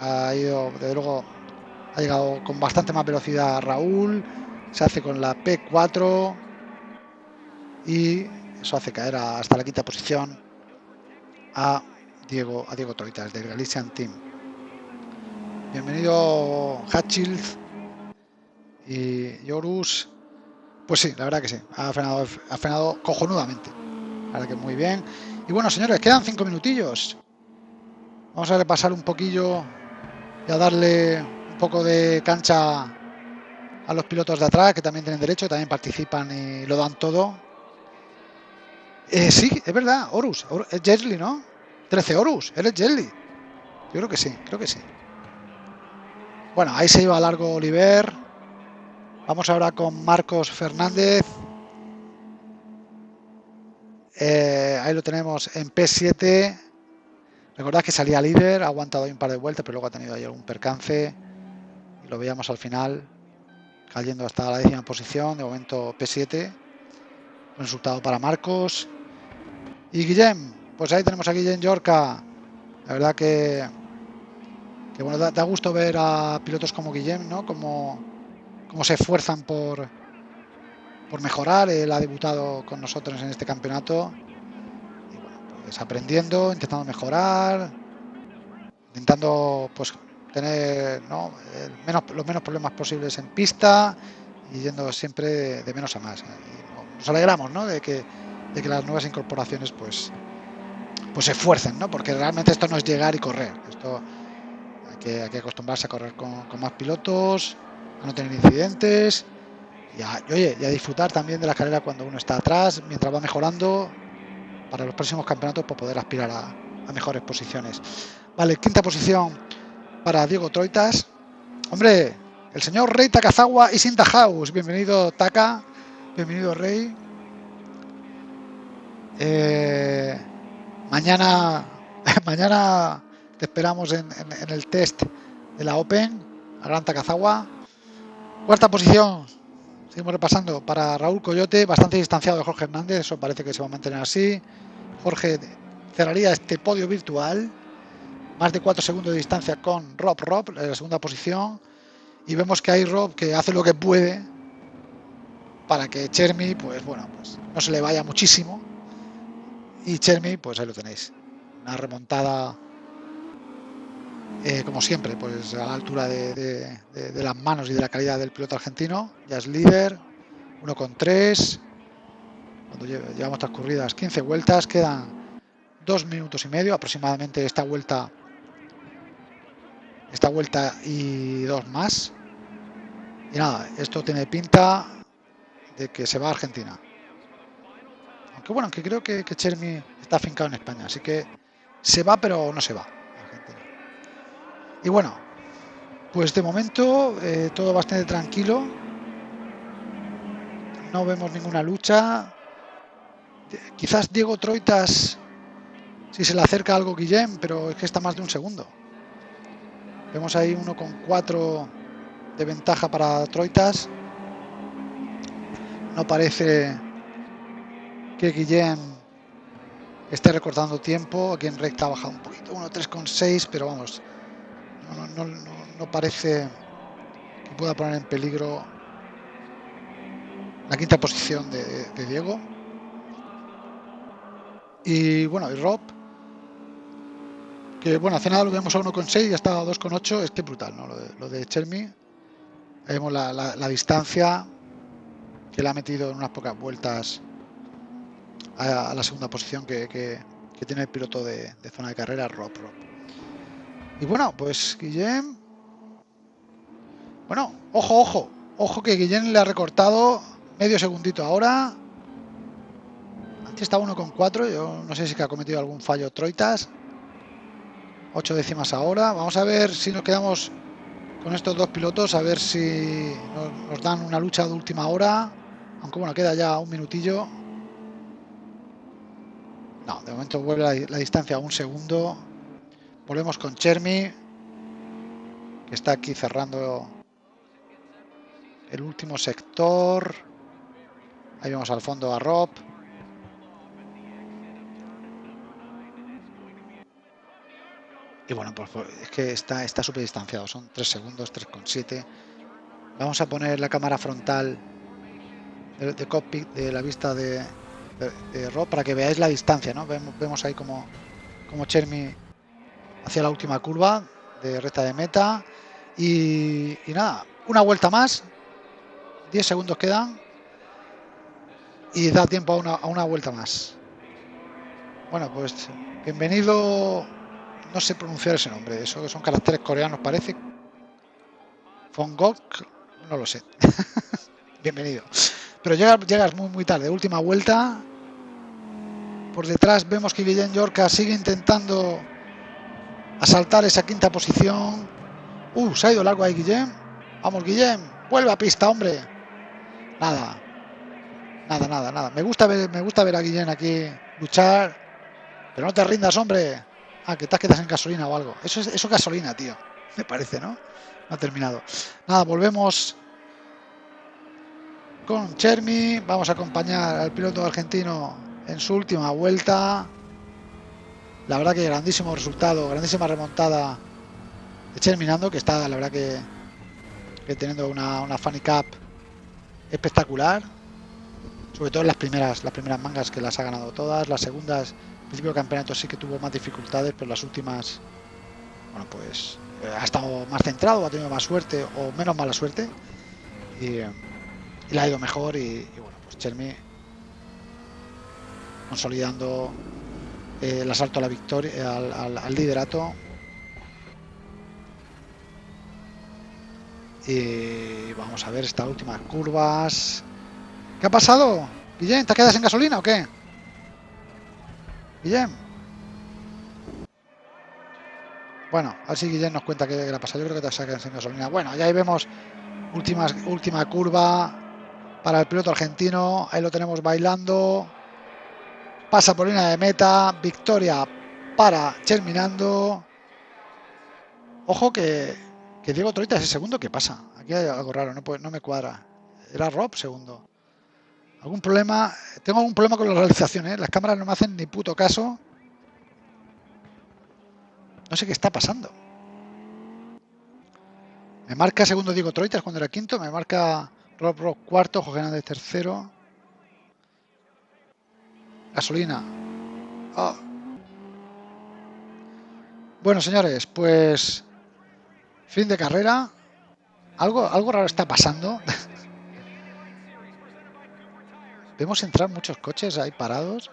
[SPEAKER 1] Ha ido, luego, ha llegado con bastante más velocidad Raúl. Se hace con la P4. Y eso hace caer hasta la quinta posición a Diego, a Diego Troitas del Galician Team. Bienvenido Hatchild y Yorus pues sí, la verdad que sí, ha frenado, ha frenado cojonudamente. La verdad que muy bien. Y bueno, señores, quedan cinco minutillos. Vamos a repasar un poquillo y a darle un poco de cancha a los pilotos de atrás, que también tienen derecho, también participan y lo dan todo. Eh, sí, es verdad, Horus, es Jesly, ¿no? 13 Horus, eres Jesly. Yo creo que sí, creo que sí. Bueno, ahí se iba largo Oliver. Vamos ahora con Marcos Fernández. Eh, ahí lo tenemos en P7. Recordad que salía líder, ha aguantado ahí un par de vueltas, pero luego ha tenido ahí algún percance. Y lo veíamos al final, cayendo hasta la décima posición. De momento P7. Resultado para Marcos. Y Guillem, pues ahí tenemos a Guillem Yorca. La verdad que, que bueno, da, gusto ver a pilotos como Guillem, ¿no? Como cómo se esfuerzan por, por mejorar. Él ha debutado con nosotros en este campeonato. Y bueno, pues aprendiendo, intentando mejorar, intentando pues tener menos, los menos problemas posibles en pista y yendo siempre de, menos a más. nos alegramos ¿no? de, que, de que las nuevas incorporaciones pues, pues se esfuercen, ¿no? porque realmente esto no es llegar y correr. Esto hay que, acostumbrarse a correr con, más pilotos a no tener incidentes y a, a disfrutar también de la carrera cuando uno está atrás, mientras va mejorando para los próximos campeonatos por poder aspirar a, mejores posiciones. Vale, quinta posición para Diego Troitas. Hombre, el señor Rey Takazawa y Sinta House. Bienvenido Taka, bienvenido Rey. Eh, mañana, mañana te esperamos en, el test de la Open, a Gran Takazawa. Cuarta posición, seguimos repasando para Raúl Coyote, bastante distanciado de Jorge Hernández, eso parece que se va a mantener así. Jorge cerraría este podio virtual, más de 4 segundos de distancia con Rob Rob en la segunda posición. Y vemos que hay Rob que hace lo que puede para que Chermi, pues bueno, pues no se le vaya muchísimo. Y Chermi, pues ahí lo tenéis. Una remontada eh, como siempre, pues a la altura de, las manos y de la calidad del piloto argentino. Ya es líder, 1 con 3. Cuando llevamos transcurridas 15 vueltas, quedan 2 minutos y medio aproximadamente esta vuelta. Esta vuelta y dos más. Y nada, esto tiene pinta de que se va a Argentina. Aunque bueno, aunque creo que, que Chermi está afincado en España, así que se va pero no se va. Y bueno, pues de momento eh, todo bastante tranquilo. no vemos ninguna lucha. Quizás Diego Troitas, si se le acerca algo Guillem, pero es que está más de un segundo. Vemos ahí uno con cuatro de ventaja para Troitas. No parece que Guillem esté recortando tiempo. Aquí en recta ha bajado un poquito, 1.3,6, pero vamos, no, parece que pueda poner en peligro la quinta posición de, Diego. Y bueno, y Rob, que bueno, hace nada lo vemos a 1,6 y hasta a 2,8, es que brutal, ¿no? Lo de, lo Chermi. vemos la, distancia que le ha metido en unas pocas vueltas a, la segunda posición que, tiene el piloto de, zona de carrera, Rob, Rob. Y bueno, pues Guillem... Bueno, ojo, ojo. Ojo que Guillem le ha recortado medio segundito ahora. Antes estaba 1,4. Yo no sé si que ha cometido algún fallo Troitas. 8 décimas ahora. Vamos a ver si nos quedamos con estos dos pilotos. A ver si nos, dan una lucha de última hora. Aunque bueno, queda ya un minutillo. No, de momento vuelve la, distancia a un segundo. Volvemos con Chermi, que está aquí cerrando el último sector. Ahí vemos al fondo a Rob. Y bueno, pues, pues es que está está súper distanciado, son 3 segundos, 3,7. Vamos a poner la cámara frontal de, de cockpit de la vista de, Rob para que veáis la distancia, ¿no? Vemos, vemos ahí como, como Chermi hacia la última curva de recta de meta. Y, nada, una vuelta más. 10 segundos quedan. Y da tiempo a una, a una vuelta más. Bueno, pues bienvenido. No sé pronunciar ese nombre. Eso que son caracteres coreanos, parece. Fongok, no lo sé. bienvenido. Pero llegas, llegas muy, muy tarde. Última vuelta. Por detrás vemos que Guillén Yorca sigue intentando asaltar esa quinta posición. Uh, se ha ido largo ahí Guillem. Vamos, Guillem. Vuelve a pista, hombre. Nada. Nada, nada, nada. Me gusta ver, me gusta ver a Guillem aquí luchar. Pero no te rindas, hombre. Ah, que te quedas en gasolina o algo. Eso es eso gasolina, tío. Me parece, ¿no? No ha terminado. Nada, volvemos con Chermi. Vamos a acompañar al piloto argentino en su última vuelta. La verdad que grandísimo resultado, grandísima remontada de Cherminando, que está la verdad que, teniendo una, una Funny Cup espectacular. Sobre todo en las primeras, las primeras mangas que las ha ganado todas. Las segundas, al principio del campeonato sí que tuvo más dificultades, pero las últimas, bueno pues eh, ha estado más centrado, ha tenido más suerte o menos mala suerte. Y, y le ha ido mejor y, bueno, pues Chermi consolidando el asalto a la victoria, al, liderato. Y vamos a ver estas últimas curvas. ¿Qué ha pasado? Guillem, ¿te quedas en gasolina o qué? Guillem. Bueno, así Guillem nos cuenta qué le ha pasado. Yo creo que te quedado en gasolina. Bueno, ya ahí vemos última curva para el piloto argentino. Ahí lo tenemos bailando pasa por línea de meta, victoria para Terminando. Ojo que, que Diego Troita es el segundo, ¿qué pasa? Aquí hay algo raro, no, me cuadra. Era Rob segundo. ¿Algún problema? Tengo algún problema con la realización, ¿eh? Las cámaras no me hacen ni puto caso. No sé qué está pasando. Me marca segundo Diego Troitas cuando era quinto. Me marca Rob Rob cuarto, Jorge Hernández tercero. Gasolina. Ah. Bueno, señores, pues fin de carrera. Algo, algo raro está pasando. Vemos entrar muchos coches ahí parados.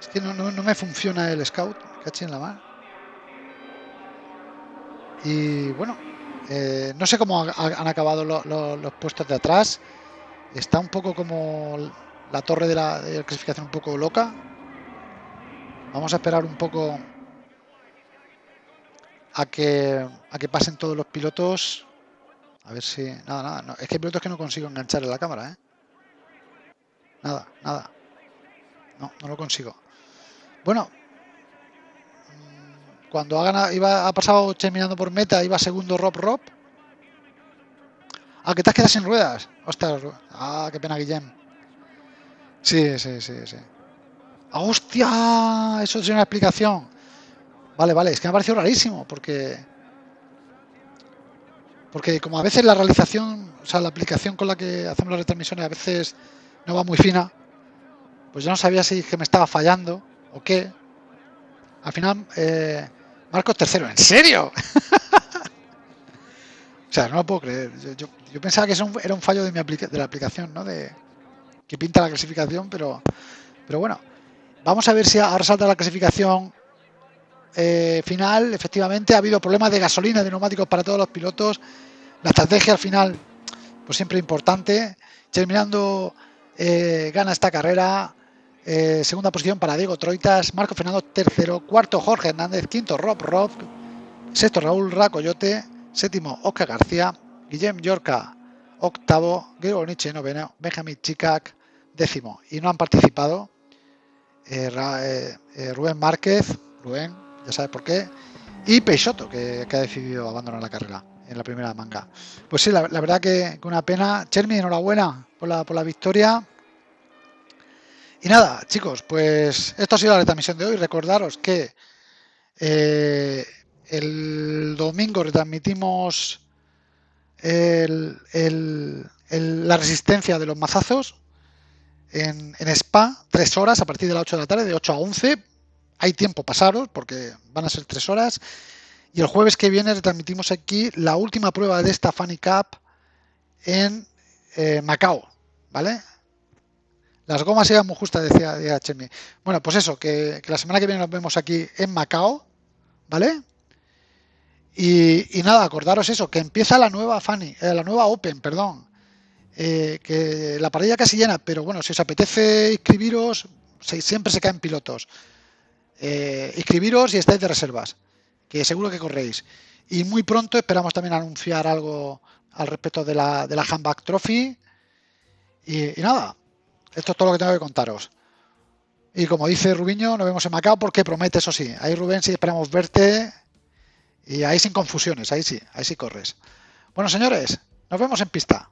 [SPEAKER 1] Es que no, me funciona el scout, caché en la mar. Y bueno, eh, no sé cómo han acabado los puestos de atrás. Está un poco como la torre de la, clasificación un poco loca. Vamos a esperar un poco a que, a que pasen todos los pilotos. A ver si... Nada, nada. Es que hay pilotos que no consigo enganchar en la cámara, ¿eh? Nada, nada. No, no lo consigo. Bueno. Mm, cuando ha, ganado, iba, ha pasado terminando por meta, iba segundo Rob Rob. Ah, que te has quedado sin ruedas. Ostras. Ah, qué pena, Guillem. Sí, sí, sí, sí. ¡Hostia! Eso es una explicación. Vale, vale. Es que me ha parecido rarísimo porque porque como a veces la realización, o sea, la aplicación con la que hacemos las retransmisiones a veces no va muy fina, pues yo no sabía si que me estaba fallando o qué. Al final, eh, Marcos tercero, ¿en serio? sea, no lo puedo creer. Yo, pensaba que eso era un fallo de, mi la aplicación, ¿no? De, que pinta la clasificación, pero, pero bueno. Vamos a ver si ahora salta la clasificación eh, final. Efectivamente, ha habido problemas de gasolina, de neumáticos para todos los pilotos. La estrategia al final, pues siempre importante. Terminando, eh, gana esta carrera. Eh, segunda posición para Diego Troitas, Marco Fernando tercero, cuarto Jorge Hernández, quinto Rob Rob, sexto Raúl Racoyote, séptimo Oscar García, Guillem Yorca, octavo, Gregor Nietzsche noveno, Benjamin Chicac, décimo. Y no han participado eh, Rubén Márquez, Rubén, ya sabes por qué, y Peixoto, que ha decidido abandonar la carrera en la primera manga. Pues sí, la, verdad que, una pena. Chermi, enhorabuena por la, por la victoria. Y nada, chicos, pues esto ha sido la retransmisión de hoy. Recordaros que eh, el domingo retransmitimos la resistencia de los mazazos en, Spa, tres horas a partir de las 8 de la tarde, de 8 a 11. Hay tiempo pasaros porque van a ser tres horas. Y el jueves que viene retransmitimos aquí la última prueba de esta Funny Cup en eh, Macao, ¿vale? Las gomas eran muy justas, decía HM. Bueno, pues eso, que, la semana que viene nos vemos aquí en Macao, ¿vale? Y, nada, acordaros eso, que empieza la nueva Funny, eh, la nueva Open, perdón. Eh, que la parrilla casi llena, pero bueno, si os apetece inscribiros, siempre se caen pilotos. inscribiros y estáis de reservas que seguro que corréis. Y muy pronto esperamos también anunciar algo al respecto de la, de la Handback Trophy. Y, nada, esto es todo lo que tengo que contaros. Y como dice Rubiño, nos vemos en Macao porque promete, eso sí. Ahí Rubén sí esperamos verte. Y ahí sin confusiones, ahí sí, ahí sí corres. Bueno, señores, nos vemos en pista.